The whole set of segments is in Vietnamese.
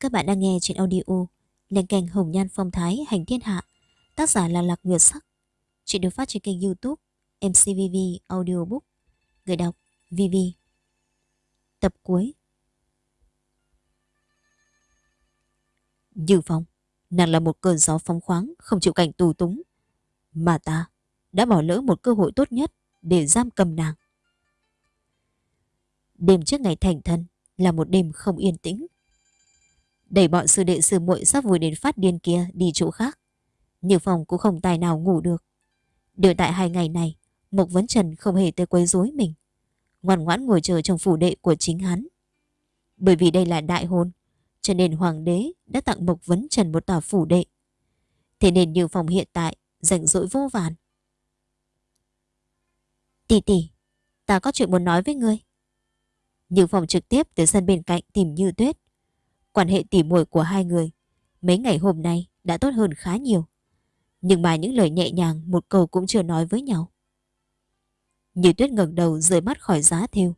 Các bạn đang nghe trên audio Lên kênh Hồng Nhan Phong Thái Hành Thiên Hạ, Tác giả là Lạc Nguyệt Sắc. Chuyện được phát trên kênh youtube MCVV Audiobook, Người đọc VV Tập cuối. Như Phong, Nàng là một cơn gió phóng khoáng, Không chịu cảnh tù túng. Mà ta đã bỏ lỡ một cơ hội tốt nhất Để giam cầm nàng. Đêm trước ngày thành thân Là một đêm không yên tĩnh. Đẩy bọn sư đệ sư muội sắp vui đến phát điên kia đi chỗ khác. Như phòng cũng không tài nào ngủ được. Đều tại hai ngày này, Mộc Vấn Trần không hề tới quấy rối mình. Ngoan ngoãn ngồi chờ trong phủ đệ của chính hắn. Bởi vì đây là đại hôn, cho nên hoàng đế đã tặng Mộc Vấn Trần một tòa phủ đệ. Thế nên Như phòng hiện tại rảnh rỗi vô vàn. Tỷ tỷ, ta có chuyện muốn nói với ngươi. Như phòng trực tiếp từ sân bên cạnh tìm Như Tuyết. Quan hệ tỉ muội của hai người mấy ngày hôm nay đã tốt hơn khá nhiều. Nhưng mà những lời nhẹ nhàng một câu cũng chưa nói với nhau. Như tuyết ngẩng đầu rời mắt khỏi giá thêu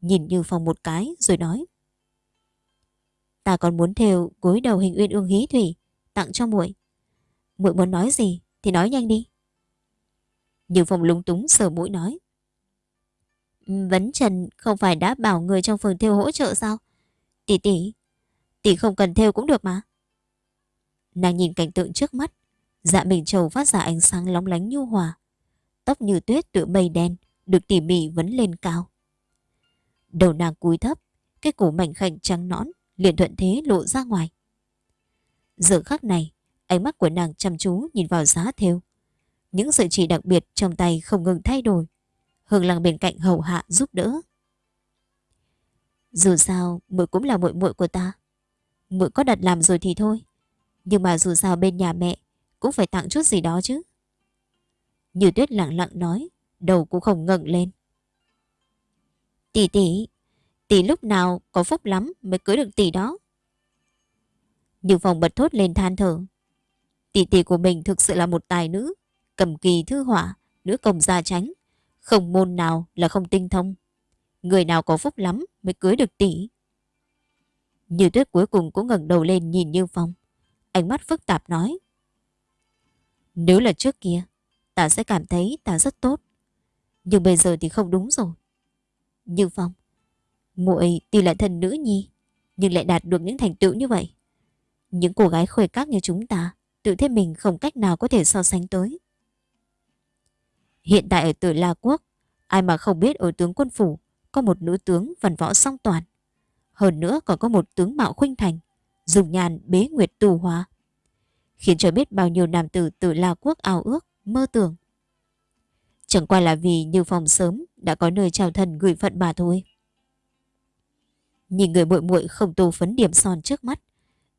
nhìn Như Phong một cái rồi nói. Ta còn muốn thêu gối đầu hình uyên ương hí thủy tặng cho muội. Muội muốn nói gì thì nói nhanh đi. Như Phong lúng túng sờ mũi nói. Vấn Trần không phải đã bảo người trong phường thêu hỗ trợ sao? Tỷ tỷ, Tỷ không cần theo cũng được mà. Nàng nhìn cảnh tượng trước mắt. Dạ mình trầu phát ra ánh sáng lóng lánh nhu hòa. Tóc như tuyết tựa mây đen được tỉ mỉ vấn lên cao. Đầu nàng cúi thấp, cái cổ mảnh khảnh trắng nõn liền thuận thế lộ ra ngoài. Giờ khắc này, ánh mắt của nàng chăm chú nhìn vào giá theo. Những sợi chỉ đặc biệt trong tay không ngừng thay đổi. Hương lăng bên cạnh hầu hạ giúp đỡ. Dù sao, muội cũng là muội muội của ta muội có đặt làm rồi thì thôi. Nhưng mà dù sao bên nhà mẹ cũng phải tặng chút gì đó chứ. Như tuyết lặng lặng nói, đầu cũng không ngẩng lên. Tỷ tỷ, tỷ lúc nào có phúc lắm mới cưới được tỷ đó. Như phòng bật thốt lên than thở. Tỷ tỷ của mình thực sự là một tài nữ, cầm kỳ thư họa, nữ công gia tránh. Không môn nào là không tinh thông. Người nào có phúc lắm mới cưới được tỷ. Như tuyết cuối cùng cũng ngẩng đầu lên nhìn Như Phong. Ánh mắt phức tạp nói. Nếu là trước kia, ta sẽ cảm thấy ta rất tốt. Nhưng bây giờ thì không đúng rồi. Như Phong, muội tuy là thần nữ nhi, nhưng lại đạt được những thành tựu như vậy. Những cô gái khuê các như chúng ta, tự thấy mình không cách nào có thể so sánh tới. Hiện tại ở tử La Quốc, ai mà không biết ở tướng quân phủ có một nữ tướng văn võ song toàn. Hơn nữa còn có một tướng mạo khuynh thành, dùng nhàn bế nguyệt tù hóa. Khiến cho biết bao nhiêu nam tử từ La Quốc ao ước, mơ tưởng. Chẳng qua là vì Như phòng sớm đã có nơi trao thần gửi phận bà thôi. Nhìn người muội muội không tô phấn điểm son trước mắt,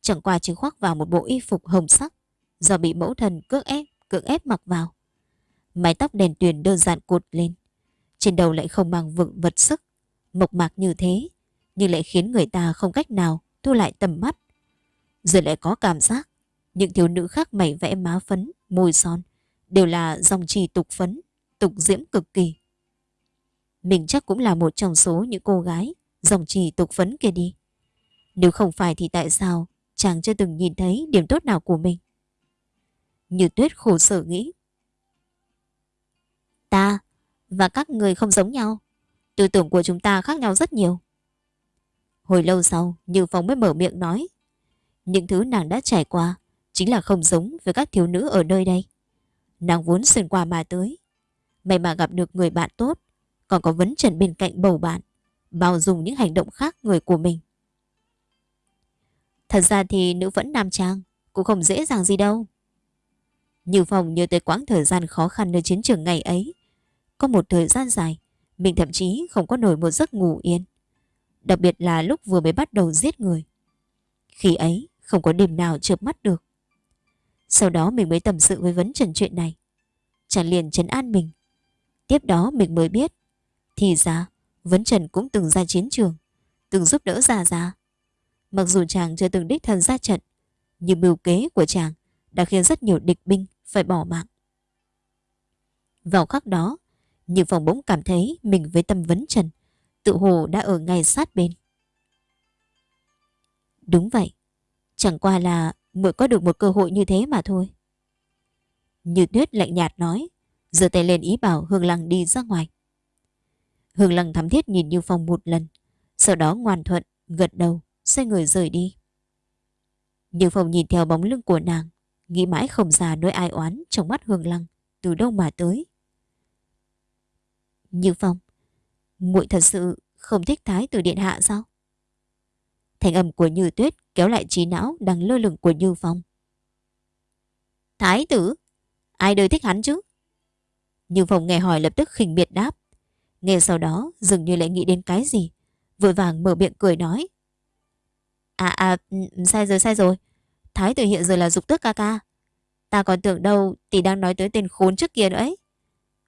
chẳng qua chỉ khoác vào một bộ y phục hồng sắc do bị mẫu thần cưỡng ép, cưỡng ép mặc vào. Mái tóc đèn tuyền đơn giản cột lên, trên đầu lại không mang vựng vật sức, mộc mạc như thế, nhưng lại khiến người ta không cách nào thu lại tầm mắt. Rồi lại có cảm giác những thiếu nữ khác mẩy vẽ má phấn, môi son đều là dòng trì tục phấn, tục diễm cực kỳ. Mình chắc cũng là một trong số những cô gái dòng trì tục phấn kia đi. Nếu không phải thì tại sao chàng chưa từng nhìn thấy điểm tốt nào của mình? Như tuyết khổ sở nghĩ. Ta và các người không giống nhau. Tư tưởng của chúng ta khác nhau rất nhiều. Hồi lâu sau, Như Phong mới mở miệng nói. Những thứ nàng đã trải qua chính là không giống với các thiếu nữ ở nơi đây. Nàng vốn xuyên qua mà tới. May mà gặp được người bạn tốt, còn có vấn trần bên cạnh bầu bạn, bao dùng những hành động khác người của mình. Thật ra thì nữ vẫn nam trang, cũng không dễ dàng gì đâu. Như Phong nhớ tới quãng thời gian khó khăn nơi chiến trường ngày ấy. Có một thời gian dài, mình thậm chí không có nổi một giấc ngủ yên. Đặc biệt là lúc vừa mới bắt đầu giết người. Khi ấy, không có đêm nào chợp mắt được. Sau đó mình mới tâm sự với vấn trần chuyện này. Chàng liền trấn an mình. Tiếp đó mình mới biết, Thì ra, Vấn Trần cũng từng ra chiến trường, Từng giúp đỡ Già Già. Mặc dù chàng chưa từng đích thân ra trận, Nhưng mưu kế của chàng Đã khiến rất nhiều địch binh phải bỏ mạng. Vào khắc đó, Như phòng bỗng cảm thấy Mình với tâm Vấn Trần tự hồ đã ở ngay sát bên. Đúng vậy, Chẳng qua là mới có được một cơ hội như thế mà thôi. Như tuyết lạnh nhạt nói, giơ tay lên ý bảo Hương Lăng đi ra ngoài. Hương Lăng thắm thiết nhìn Như Phong một lần, sau đó ngoan thuận, gật đầu, xoay người rời đi. Như Phong nhìn theo bóng lưng của nàng, nghĩ mãi không ra nỗi ai oán trong mắt Hương Lăng, từ đâu mà tới. Như Phong, muội thật sự không thích thái tử điện hạ sao? Thành âm của Như Tuyết kéo lại trí não đang lơ lửng của Như Phong. Thái tử? Ai đời thích hắn chứ? Như Phong nghe hỏi lập tức khinh miệt đáp. Nghe sau đó dường như lại nghĩ đến cái gì. Vội vàng mở miệng cười nói. À à, ừ, sai rồi sai rồi. Thái tử hiện giờ là dục tước ca ca. Ta còn tưởng đâu tỷ đang nói tới tên khốn trước kia nữa ấy.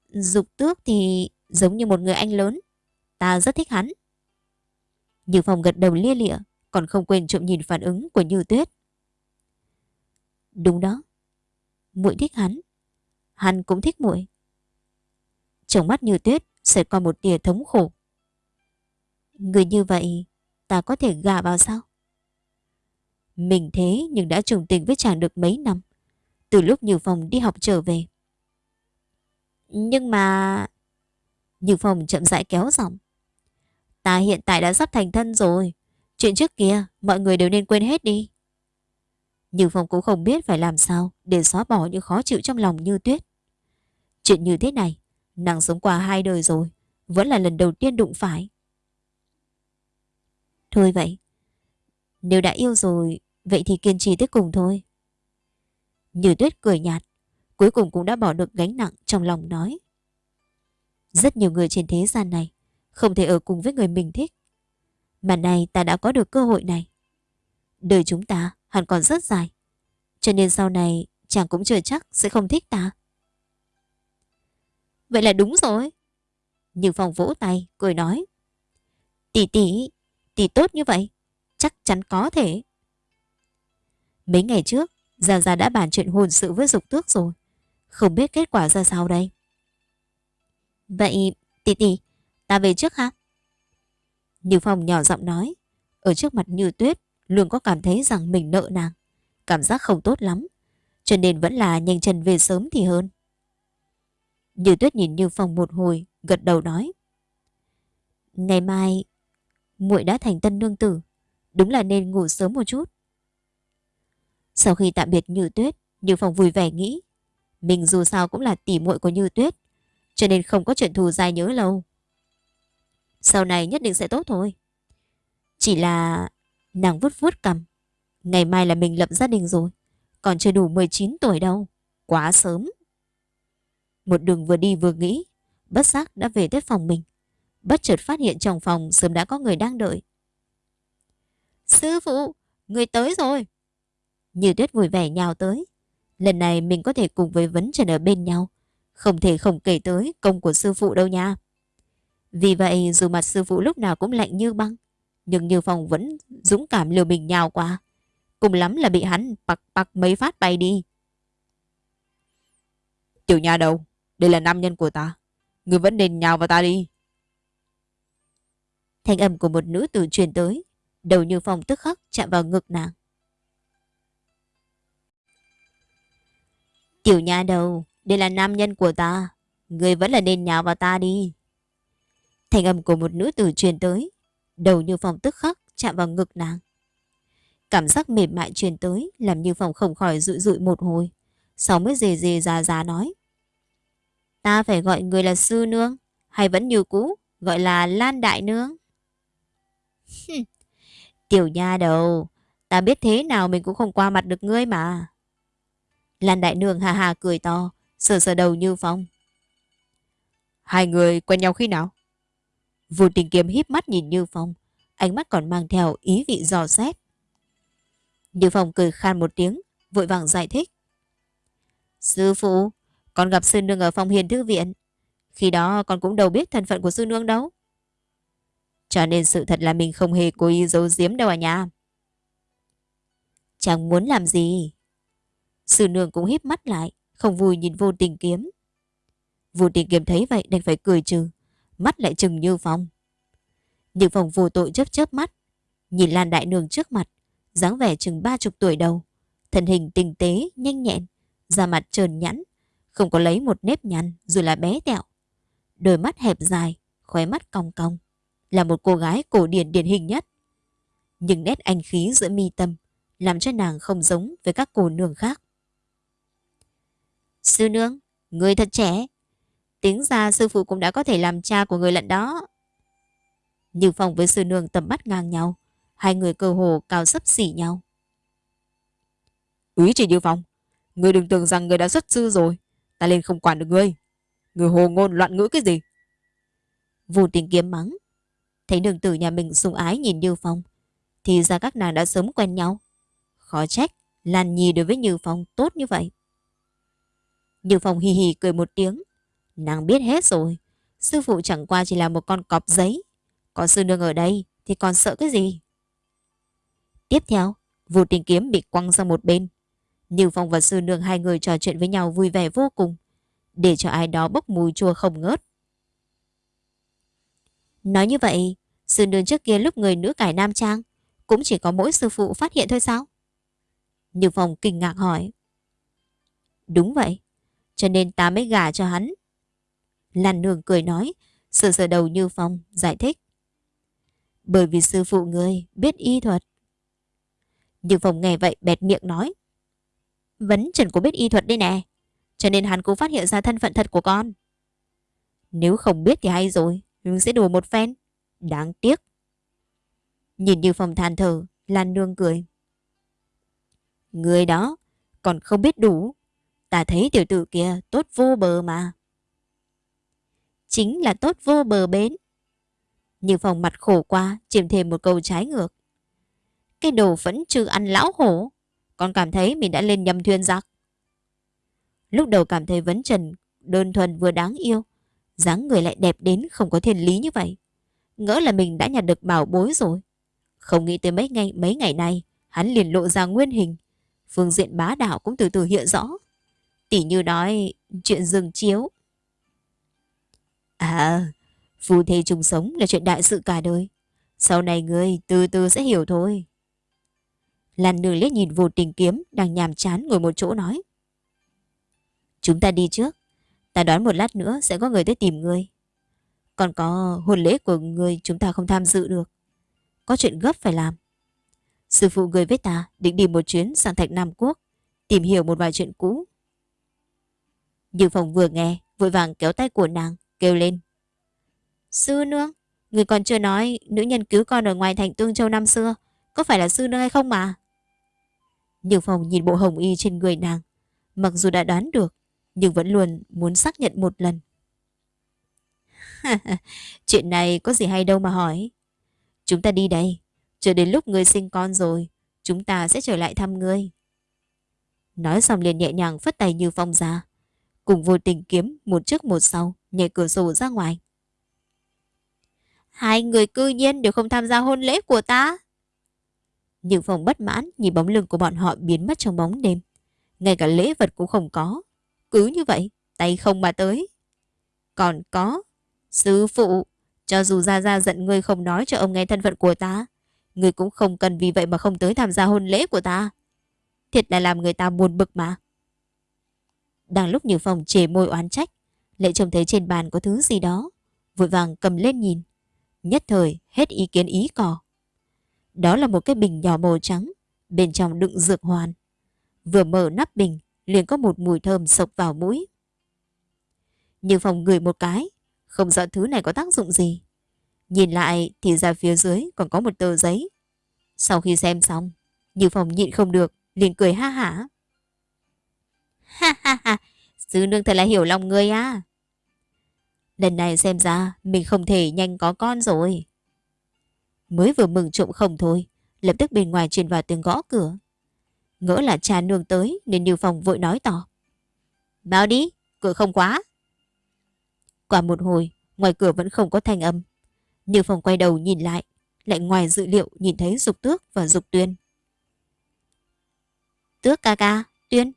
Dục tước thì giống như một người anh lớn. Ta rất thích hắn. Như Phong gật đầu lia lịa, còn không quên trộm nhìn phản ứng của Như Tuyết. Đúng đó. muội thích hắn. Hắn cũng thích muội. Trong mắt Như Tuyết sẽ qua một tia thống khổ. Người như vậy, ta có thể gả vào sao? Mình thế nhưng đã trùng tình với chàng được mấy năm. Từ lúc Như Phong đi học trở về. Nhưng mà... Như Phong chậm rãi kéo giọng. Ta hiện tại đã sắp thành thân rồi. Chuyện trước kia mọi người đều nên quên hết đi. Như Phong cũng không biết phải làm sao để xóa bỏ những khó chịu trong lòng như tuyết. Chuyện như thế này, nàng sống qua hai đời rồi, vẫn là lần đầu tiên đụng phải. Thôi vậy, nếu đã yêu rồi, vậy thì kiên trì tới cùng thôi. Như tuyết cười nhạt, cuối cùng cũng đã bỏ được gánh nặng trong lòng nói. Rất nhiều người trên thế gian này không thể ở cùng với người mình thích. Mà nay ta đã có được cơ hội này. Đời chúng ta hẳn còn rất dài. Cho nên sau này chàng cũng chưa chắc sẽ không thích ta. Vậy là đúng rồi. Như Phong vỗ tay, cười nói. Tỷ tỷ, tỷ tốt như vậy. Chắc chắn có thể. Mấy ngày trước, gia gia đã bàn chuyện hôn sự với dục tước rồi. Không biết kết quả ra sao đây. Vậy, tỷ tỷ, ta về trước ha? Như Phong nhỏ giọng nói. Ở trước mặt Như Tuyết, luôn có cảm thấy rằng mình nợ nàng. Cảm giác không tốt lắm. Cho nên vẫn là nhanh chân về sớm thì hơn. Như Tuyết nhìn Như Phong một hồi, gật đầu nói. Ngày mai, muội đã thành tân nương tử. Đúng là nên ngủ sớm một chút. Sau khi tạm biệt Như Tuyết, Như Phong vui vẻ nghĩ. Mình dù sao cũng là tỷ muội của Như Tuyết. Cho nên không có chuyện thù dài nhớ lâu. Sau này nhất định sẽ tốt thôi. Chỉ là nàng vút vút cầm. Ngày mai là mình lập gia đình rồi. Còn chưa đủ 19 tuổi đâu. Quá sớm. Một đường vừa đi vừa nghĩ. Bất giác đã về tới phòng mình. Bất chợt phát hiện trong phòng sớm đã có người đang đợi. Sư phụ, người tới rồi. Như tuyết vui vẻ nhào tới. Lần này mình có thể cùng với vấn trần ở bên nhau. Không thể không kể tới công của sư phụ đâu nha. Vì vậy dù mặt sư phụ lúc nào cũng lạnh như băng, nhưng Như Phong vẫn dũng cảm liều mình nhào qua. Cùng lắm là bị hắn bạc bạc mấy phát bay đi. Tiểu nhà đâu? Đây là nam nhân của ta. Người vẫn nên nhào vào ta đi. Thanh âm của một nữ tử truyền tới. Đầu Như Phong tức khắc chạm vào ngực nàng. Tiểu nhà đầu, đây là nam nhân của ta. Người vẫn là nên nhào vào ta đi. Thành âm của một nữ tử truyền tới. Đầu như phòng tức khắc chạm vào ngực nàng. Cảm giác mềm mại truyền tới làm như phòng không khỏi rụi rụi một hồi. Sau mới dề dề ra ra nói. Ta phải gọi người là sư nương hay vẫn như cũ gọi là lan đại nương. Tiểu nha đầu, ta biết thế nào mình cũng không qua mặt được ngươi mà. Lan đại nương hà hà cười to, sờ sờ đầu như phong. Hai người quen nhau khi nào? Vô tình kiếm híp mắt nhìn Như Phong, ánh mắt còn mang theo ý vị dò xét. Như Phong cười khan một tiếng, vội vàng giải thích. Sư phụ, con gặp sư nương ở phòng hiền thư viện. Khi đó con cũng đâu biết thân phận của sư nương đâu. Cho nên sự thật là mình không hề cố ý giấu giếm đâu à nhà? Chẳng muốn làm gì. Sư nương cũng híp mắt lại, không vui nhìn vô tình kiếm. Vô tình kiếm thấy vậy đành phải cười trừ mắt lại chừng như phong. Như phong vô tội chớp chớp mắt, nhìn Lan Đại Nương trước mặt, dáng vẻ chừng ba chục tuổi đầu, thân hình tinh tế, nhanh nhẹn, da mặt trơn nhẵn, không có lấy một nếp nhăn dù là bé tẹo. Đôi mắt hẹp dài, khóe mắt cong cong, là một cô gái cổ điển điển hình nhất. Nhưng nét anh khí giữa mi tâm làm cho nàng không giống với các cô nương khác. Sư nương, người thật trẻ tiếng ra sư phụ cũng đã có thể làm cha của người lận đó. Như Phong với sư nương tầm mắt ngang nhau, hai người cơ hồ cao sấp xỉ nhau. Úy chỉ Như Phong, người đừng tưởng rằng người đã xuất sư rồi, ta lên không quản được ngươi. Người hồ ngôn loạn ngữ cái gì? Vù tình kiếm mắng. Thấy đường tử nhà mình sung ái nhìn Như Phong, thì ra các nàng đã sớm quen nhau. Khó trách, Lan Nhi đối với Như Phong tốt như vậy. Như Phong hì hì cười một tiếng. Nàng biết hết rồi. Sư phụ chẳng qua chỉ là một con cọp giấy. Có sư nương ở đây thì còn sợ cái gì? Tiếp theo, vụ tình kiếm bị quăng sang một bên. Như Phong và sư nương hai người trò chuyện với nhau vui vẻ vô cùng. Để cho ai đó bốc mùi chua không ngớt. Nói như vậy, sư nương trước kia lúc người nữ cải nam trang cũng chỉ có mỗi sư phụ phát hiện thôi sao? Như Phong kinh ngạc hỏi. Đúng vậy, cho nên ta mới gả cho hắn. Lan nương cười nói, sờ sờ đầu Như Phong, giải thích. Bởi vì sư phụ người biết y thuật. Như Phong nghe vậy bẹt miệng nói. Vấn Trần cũng biết y thuật đây nè, cho nên hắn cũng phát hiện ra thân phận thật của con. Nếu không biết thì hay rồi, nhưng sẽ đùa một phen. Đáng tiếc. Nhìn Như Phong than thở, Lan nương cười. Người đó còn không biết đủ. Ta thấy tiểu tử kia tốt vô bờ mà. Chính là tốt vô bờ bến. Như phòng mặt khổ qua, chìm thêm một câu trái ngược. Cái đồ vẫn chưa ăn lão hổ. Còn cảm thấy mình đã lên nhầm thuyền giặc. Lúc đầu cảm thấy vấn trần đơn thuần vừa đáng yêu. dáng người lại đẹp đến không có thiên lý như vậy. Ngỡ là mình đã nhặt được bảo bối rồi. Không nghĩ tới mấy ngày mấy ngày nay, hắn liền lộ ra nguyên hình. Phương diện bá đạo cũng từ từ hiện rõ. Tỷ như nói chuyện dừng chiếu. À, phù thê chung sống là chuyện đại sự cả đời. Sau này ngươi từ từ sẽ hiểu thôi. Lan nương liếc nhìn vô tình kiếm đang nhàm chán ngồi một chỗ nói. Chúng ta đi trước. Ta đoán một lát nữa sẽ có người tới tìm ngươi. Còn có hôn lễ của ngươi chúng ta không tham dự được. Có chuyện gấp phải làm. Sư phụ người với ta định đi một chuyến sang Thạch Nam Quốc, tìm hiểu một vài chuyện cũ. Nhưng phòng vừa nghe, vội vàng kéo tay của nàng, kêu lên. Sư nương, người còn chưa nói nữ nhân cứu con ở ngoài thành Tương Châu năm xưa, có phải là sư nương hay không mà? Nhược phòng nhìn bộ hồng y trên người nàng, mặc dù đã đoán được, nhưng vẫn luôn muốn xác nhận một lần. Chuyện này có gì hay đâu mà hỏi. Chúng ta đi đây, Chờ đến lúc ngươi sinh con rồi, chúng ta sẽ trở lại thăm ngươi. Nói xong liền nhẹ nhàng phất tay như phong ra. Cùng vô tình kiếm một trước một sau, nhảy cửa sổ ra ngoài. Hai người cư nhiên đều không tham gia hôn lễ của ta. Như phòng bất mãn nhìn bóng lưng của bọn họ biến mất trong bóng đêm. Ngay cả lễ vật cũng không có. Cứ như vậy, tay không mà tới. Còn có, sư phụ, cho dù ra ra giận ngươi không nói cho ông nghe thân phận của ta, ngươi cũng không cần vì vậy mà không tới tham gia hôn lễ của ta. Thiệt là làm người ta buồn bực mà. Đang lúc Như Phong chề môi oán trách, lại trông thấy trên bàn có thứ gì đó. Vội vàng cầm lên nhìn. Nhất thời hết ý kiến ý cò. Đó là một cái bình nhỏ màu trắng, bên trong đựng dược hoàn. Vừa mở nắp bình, liền có một mùi thơm sộc vào mũi. Như Phong ngửi một cái, không rõ thứ này có tác dụng gì. Nhìn lại thì ra phía dưới còn có một tờ giấy. Sau khi xem xong, Như Phong nhịn không được, liền cười ha hả. Ha ha ha, sư nương thật là hiểu lòng người á. Lần này xem ra mình không thể nhanh có con rồi. Mới vừa mừng trộm không thôi, lập tức bên ngoài truyền vào tiếng gõ cửa. Ngỡ là cha nương tới nên Như Phong vội nói tỏ. Báo đi, cửa không quá. Qua một hồi, ngoài cửa vẫn không có thanh âm. Như Phong quay đầu nhìn lại, lại ngoài dự liệu nhìn thấy Dục Tước và Dục Tuyên. Tước ca ca, Tuyên,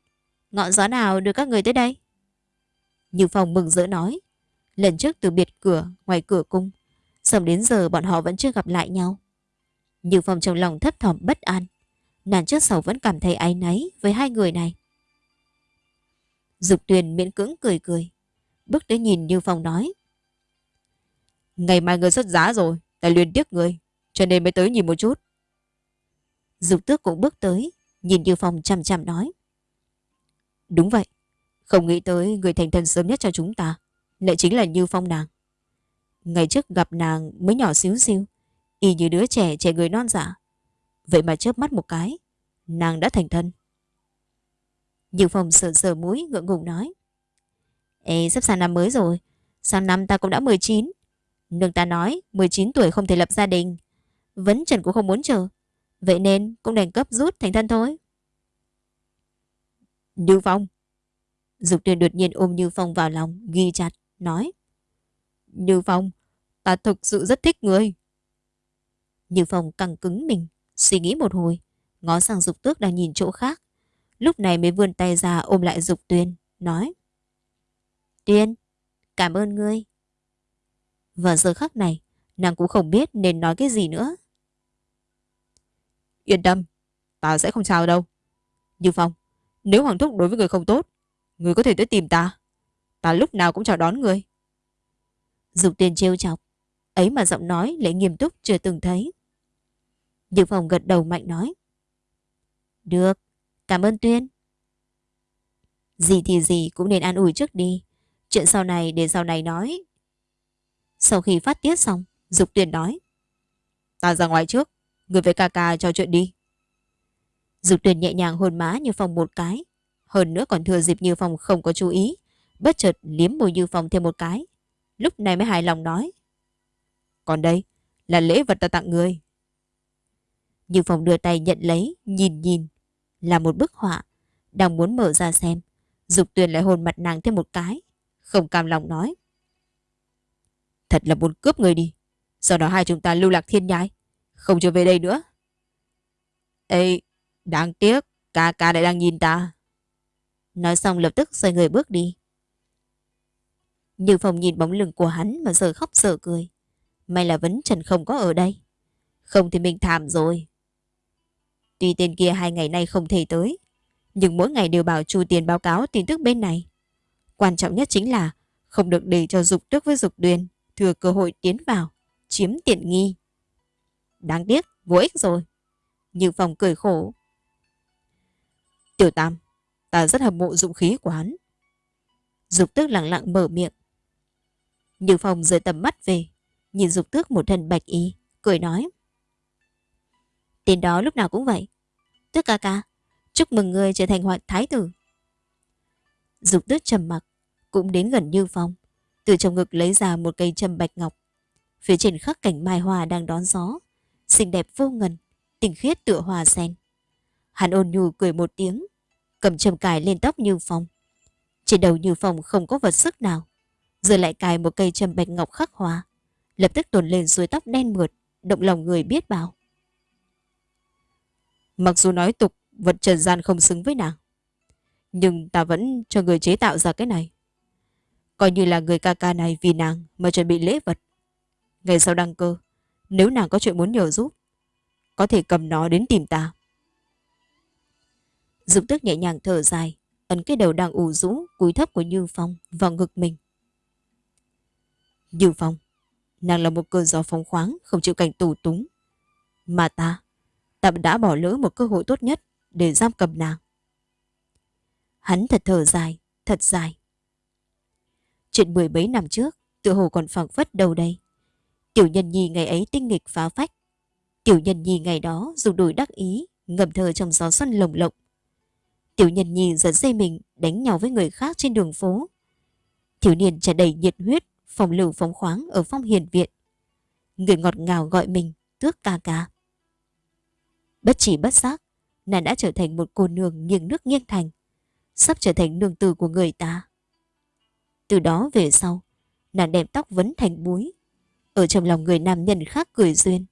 ngọn gió nào đưa các người tới đây? Như Phong mừng rỡ nói, lần trước từ biệt cửa ngoài cửa cung, xong đến giờ bọn họ vẫn chưa gặp lại nhau. Như Phong trong lòng thấp thỏm bất an, Nàng trước sau vẫn cảm thấy áy náy với hai người này. Dục tuyền miễn cưỡng cười cười. Bước tới nhìn Như Phong nói. Ngày mai người xuất giá rồi, ta luyện tiếc người, cho nên mới tới nhìn một chút. Dục tước cũng bước tới, nhìn Như Phong chằm chằm nói. Đúng vậy, không nghĩ tới người thành thân sớm nhất cho chúng ta, lại chính là Như Phong nàng. Ngày trước gặp nàng mới nhỏ xíu xíu, y như đứa trẻ trẻ người non dạ. Vậy mà chớp mắt một cái, nàng đã thành thân. Như Phong sờ sờ mũi ngượng ngùng nói. Ê, sắp sang năm mới rồi, sang năm ta cũng đã 19. Nương ta nói 19 tuổi không thể lập gia đình. Vấn Trần cũng không muốn chờ. Vậy nên cũng đành cấp rút thành thân thôi. Như Phong. Dục tuyển đột nhiên ôm Như Phong vào lòng, ghi chặt, nói. Như Phong, ta thực sự rất thích người. Như Phong căng cứng mình, suy nghĩ một hồi, ngó sang Dục Tước đang nhìn chỗ khác. Lúc này mới vươn tay ra ôm lại Dục Tuyên, nói. Tuyên, cảm ơn ngươi. Và giờ khắc này, nàng cũng không biết nên nói cái gì nữa. Yên tâm, ta sẽ không sao đâu. Như Phong, nếu Hoàng Thúc đối với người không tốt, người có thể tới tìm ta. Ta lúc nào cũng chào đón người. Dục tiền trêu chọc, ấy mà giọng nói lại nghiêm túc chưa từng thấy. Như phòng gật đầu mạnh nói. Được, cảm ơn Tuyên. Gì thì gì cũng nên an ủi trước đi. Chuyện sau này để sau này nói. Sau khi phát tiết xong, Dục tuyển nói. Ta ra ngoài trước, người với ca ca trò chuyện đi. Dục tuyển nhẹ nhàng hôn má Như Phong một cái. Hơn nữa còn thừa dịp Như Phong không có chú ý. Bất chợt liếm môi Như Phong thêm một cái. Lúc này mới hài lòng nói. Còn đây là lễ vật ta tặng người. Như Phong đưa tay nhận lấy, nhìn nhìn. Là một bức họa. Đang muốn mở ra xem. Dục tuyển lại hôn mặt nàng thêm một cái. Không cam lòng nói. Thật là muốn cướp người đi. Sau đó hai chúng ta lưu lạc thiên nhai. Không trở về đây nữa. Ê, đáng tiếc. Ca ca lại đang nhìn ta. Nói xong lập tức xoay người bước đi. Như Phong nhìn bóng lưng của hắn mà giờ khóc giờ cười. May là Vấn Trần không có ở đây. Không thì mình thảm rồi. Tuy tên kia hai ngày nay không thể tới. Nhưng mỗi ngày đều bảo Chu Tiền báo cáo tin tức bên này. Quan trọng nhất chính là không được để cho dục tức với dục đuyền thừa cơ hội tiến vào, chiếm tiện nghi. Đáng tiếc, vô ích rồi. Như Phong cười khổ. Tiểu Tam, ta rất hâm mộ dụng khí của hắn. Dục tước lặng lặng mở miệng. Như Phong rời tầm mắt về, nhìn dục tước một thân bạch y, cười nói. Tên đó lúc nào cũng vậy. Tước ca ca, chúc mừng người trở thành hoàng thái tử. Dục tước trầm mặc, cũng đến gần Như Phong, từ trong ngực lấy ra một cây châm bạch ngọc. Phía trên khắc cảnh mai hoa đang đón gió, xinh đẹp vô ngần, tình khiết tựa hòa sen. Hắn ôn nhu cười một tiếng, cầm châm cài lên tóc Như Phong. Trên đầu Như Phong không có vật sức nào, giờ lại cài một cây châm bạch ngọc khắc hoa, lập tức tồn lên suối tóc đen mượt, động lòng người biết bao. Mặc dù nói tục vật trần gian không xứng với nàng, nhưng ta vẫn cho người chế tạo ra cái này. Coi như là người ca ca này vì nàng mà chuẩn bị lễ vật. Ngày sau đăng cơ, nếu nàng có chuyện muốn nhờ giúp, có thể cầm nó đến tìm ta. Dục tức nhẹ nhàng thở dài, ấn cái đầu đang ủ rũ, cúi thấp của Như Phong vào ngực mình. Như Phong, nàng là một cơn gió phóng khoáng, không chịu cảnh tù túng. Mà ta, ta đã bỏ lỡ một cơ hội tốt nhất để giam cầm nàng. Hắn thật thở dài, thật dài. Chuyện mười mấy năm trước, tự hồ còn phẳng phất đầu đây. Tiểu nhân nhi ngày ấy tinh nghịch phá phách. Tiểu nhân nhi ngày đó dùng đùi đắc ý, ngầm thơ trong gió xuân lồng lộng. Tiểu nhân nhi giật dây mình đánh nhau với người khác trên đường phố. Thiếu niên tràn đầy nhiệt huyết, phòng lưu phóng khoáng ở phong hiền viện. Người ngọt ngào gọi mình tước ca ca. Bất chỉ bất giác, nàng đã trở thành một cô nương nghiêng nước nghiêng thành, sắp trở thành nương tử của người ta. Từ đó về sau, nàng đem tóc vấn thành búi. Ở trong lòng người nam nhân khác cười duyên.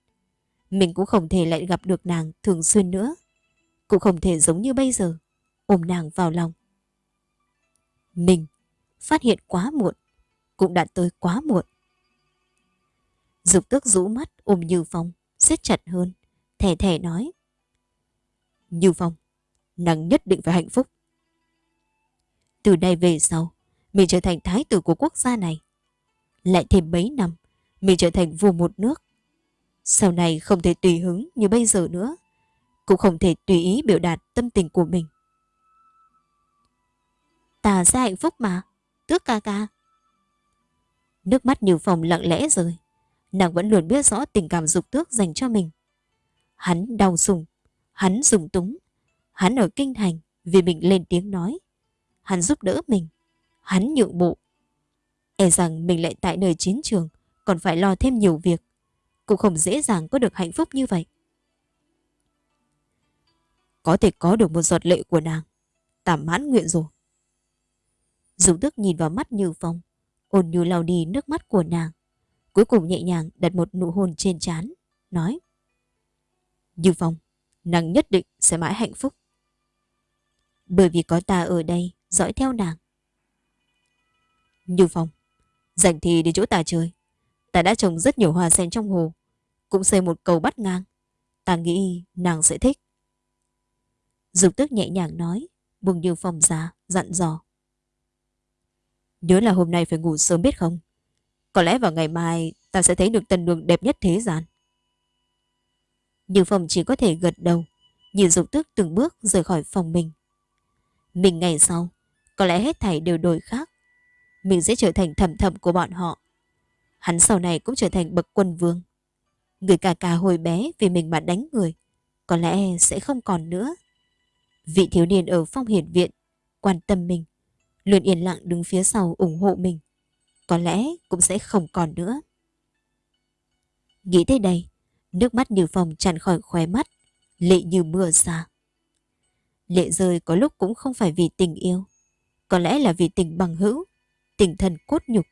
Mình cũng không thể lại gặp được nàng thường xuyên nữa. Cũng không thể giống như bây giờ, ôm nàng vào lòng. Mình phát hiện quá muộn, cũng đã tới quá muộn. Dục tước rũ mắt ôm như phong, siết chặt hơn, thẻ thẻ nói. Như Phong, nàng nhất định phải hạnh phúc. Từ đây về sau, mình trở thành thái tử của quốc gia này. Lại thêm mấy năm, mình trở thành vua một nước. Sau này không thể tùy hứng như bây giờ nữa. Cũng không thể tùy ý biểu đạt tâm tình của mình. Ta sẽ hạnh phúc mà. Tước ca ca. Nước mắt Như Phong lặng lẽ rồi Nàng vẫn luôn biết rõ tình cảm dục tước dành cho mình. Hắn đau sùng, hắn dùng túng, hắn ở kinh thành vì mình lên tiếng nói. Hắn giúp đỡ mình, hắn nhượng bộ. E rằng mình lại tại nơi chiến trường còn phải lo thêm nhiều việc. Cũng không dễ dàng có được hạnh phúc như vậy. Có thể có được một giọt lệ của nàng. Tạm mãn nguyện rồi. Dùng tức nhìn vào mắt Như Phong, ôn nhu lau đi nước mắt của nàng. Cuối cùng nhẹ nhàng đặt một nụ hôn trên trán, nói. Như Phong, nàng nhất định sẽ mãi hạnh phúc. Bởi vì có ta ở đây, dõi theo nàng. Như Phong, dành thì đến chỗ ta chơi. Ta đã trồng rất nhiều hoa sen trong hồ, cũng xây một cầu bắt ngang. Ta nghĩ nàng sẽ thích. Dục tức nhẹ nhàng nói, buông Như Phong ra, dặn dò. Nhớ là hôm nay phải ngủ sớm biết không? Có lẽ vào ngày mai ta sẽ thấy được tần đường đẹp nhất thế gian. Nhưng phòng chỉ có thể gật đầu, nhìn dục tức từng bước rời khỏi phòng mình. Mình ngày sau, có lẽ hết thảy đều đổi khác. Mình sẽ trở thành thầm thầm của bọn họ. Hắn sau này cũng trở thành bậc quân vương. Người cà cà hồi bé vì mình mà đánh người, có lẽ sẽ không còn nữa. Vị thiếu niên ở phong hiển viện quan tâm mình, luôn yên lặng đứng phía sau ủng hộ mình. Có lẽ cũng sẽ không còn nữa. Nghĩ tới đây, nước mắt như phòng tràn khỏi khóe mắt, lệ như mưa xa. Lệ rơi có lúc cũng không phải vì tình yêu, có lẽ là vì tình bằng hữu, tình thân cốt nhục.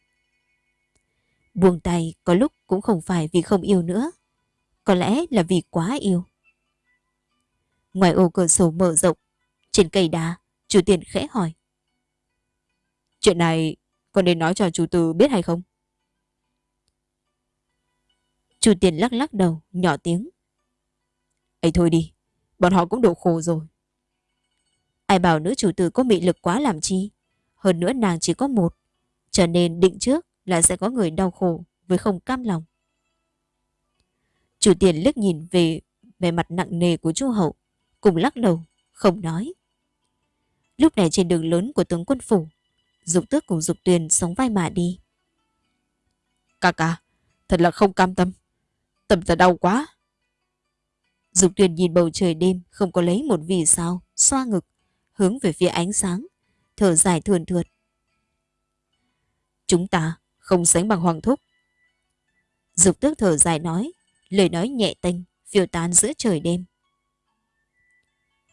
Buông tay có lúc cũng không phải vì không yêu nữa, có lẽ là vì quá yêu. Ngoài ô cửa sổ mở rộng, trên cây đá, chủ tiền khẽ hỏi. Chuyện này con nên nói cho chủ tử biết hay không? Chủ tiền lắc lắc đầu, nhỏ tiếng. ấy thôi đi, bọn họ cũng đủ khổ rồi. Ai bảo nữ chủ tử có mị lực quá làm chi? Hơn nữa nàng chỉ có một, cho nên định trước là sẽ có người đau khổ với không cam lòng. Chủ tiền liếc nhìn về về mặt nặng nề của chu hậu, cùng lắc đầu, không nói. Lúc này trên đường lớn của tướng quân phủ, Dục tước cùng Dục tuyền sống vai mà đi. Ca ca, thật là không cam tâm. Tâm ta đau quá. Dục tuyền nhìn bầu trời đêm không có lấy một vì sao, xoa ngực, hướng về phía ánh sáng, thở dài thườn thượt. Chúng ta không sánh bằng hoàng thúc. Dục tước thở dài nói, lời nói nhẹ tênh, phiêu tán giữa trời đêm.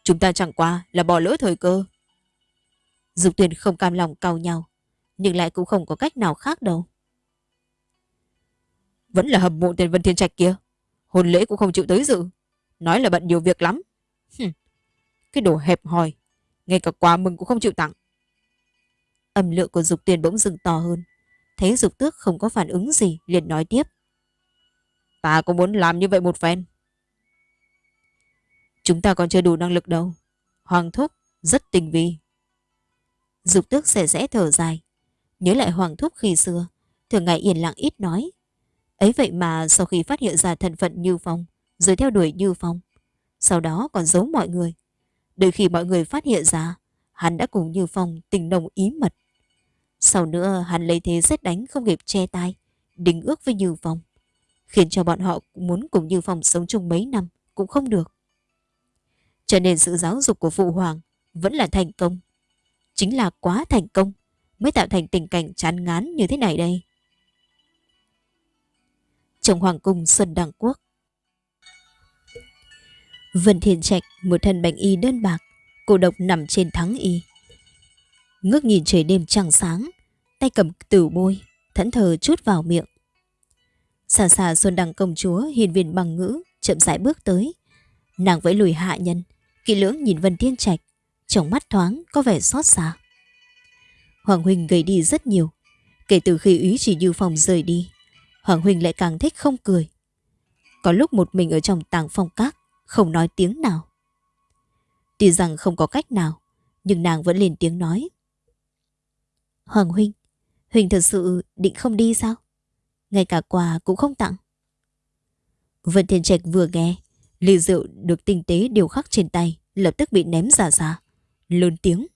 Chúng ta chẳng qua là bỏ lỡ thời cơ. Dục tuyền không cam lòng cau nhau, nhưng lại cũng không có cách nào khác đâu. Vẫn là hầm mộ tên Vân Thiên Trạch kia. Hôn lễ cũng không chịu tới dự. Nói là bận nhiều việc lắm. Hừm. Cái đồ hẹp hòi. Ngay cả quà mừng cũng không chịu tặng. Âm lượng của dục tuyền bỗng dừng to hơn. Thấy dục tước không có phản ứng gì, liền nói tiếp. Ta cũng muốn làm như vậy một phen. Chúng ta còn chưa đủ năng lực đâu. Hoàng thúc rất tình vi. Dục tước xẻ rẽ thở dài. Nhớ lại Hoàng thúc khi xưa, thường ngày yên lặng ít nói. Ấy vậy mà sau khi phát hiện ra thân phận Như Phong, rồi theo đuổi Như Phong, sau đó còn giấu mọi người. Đợi khi mọi người phát hiện ra, hắn đã cùng Như Phong tình nồng ý mật. Sau nữa hắn lấy thế xét đánh không kịp che tai, đính ước với Như Phong, khiến cho bọn họ muốn cùng Như Phong sống chung mấy năm cũng không được. Cho nên sự giáo dục của Phụ Hoàng vẫn là thành công. Chính là quá thành công mới tạo thành tình cảnh chán ngán như thế này đây. Trong Hoàng cung Xuân Đăng Quốc Vân Thiên Trạch một thân bệnh y đơn bạc, cô độc nằm trên thắng y. Ngước nhìn trời đêm trăng sáng, tay cầm tử bôi, thẫn thờ chút vào miệng. Xa xa Xuân Đăng công chúa hiền viên bằng ngữ, chậm rãi bước tới. Nàng vẫy lùi hạ nhân, kỹ lưỡng nhìn Vân Thiên Trạch, trong mắt thoáng có vẻ xót xa. Hoàng Huynh gầy đi rất nhiều. Kể từ khi ý chỉ như phòng rời đi, Hoàng Huynh lại càng thích không cười. Có lúc một mình ở trong tàng phong các, không nói tiếng nào. Tuy rằng không có cách nào, nhưng nàng vẫn lên tiếng nói. Hoàng Huynh, Huynh thật sự định không đi sao? Ngay cả quà cũng không tặng. Vân Thiên Trạch vừa nghe, ly rượu được tinh tế điều khắc trên tay, lập tức bị ném ra xa. Lớn tiếng.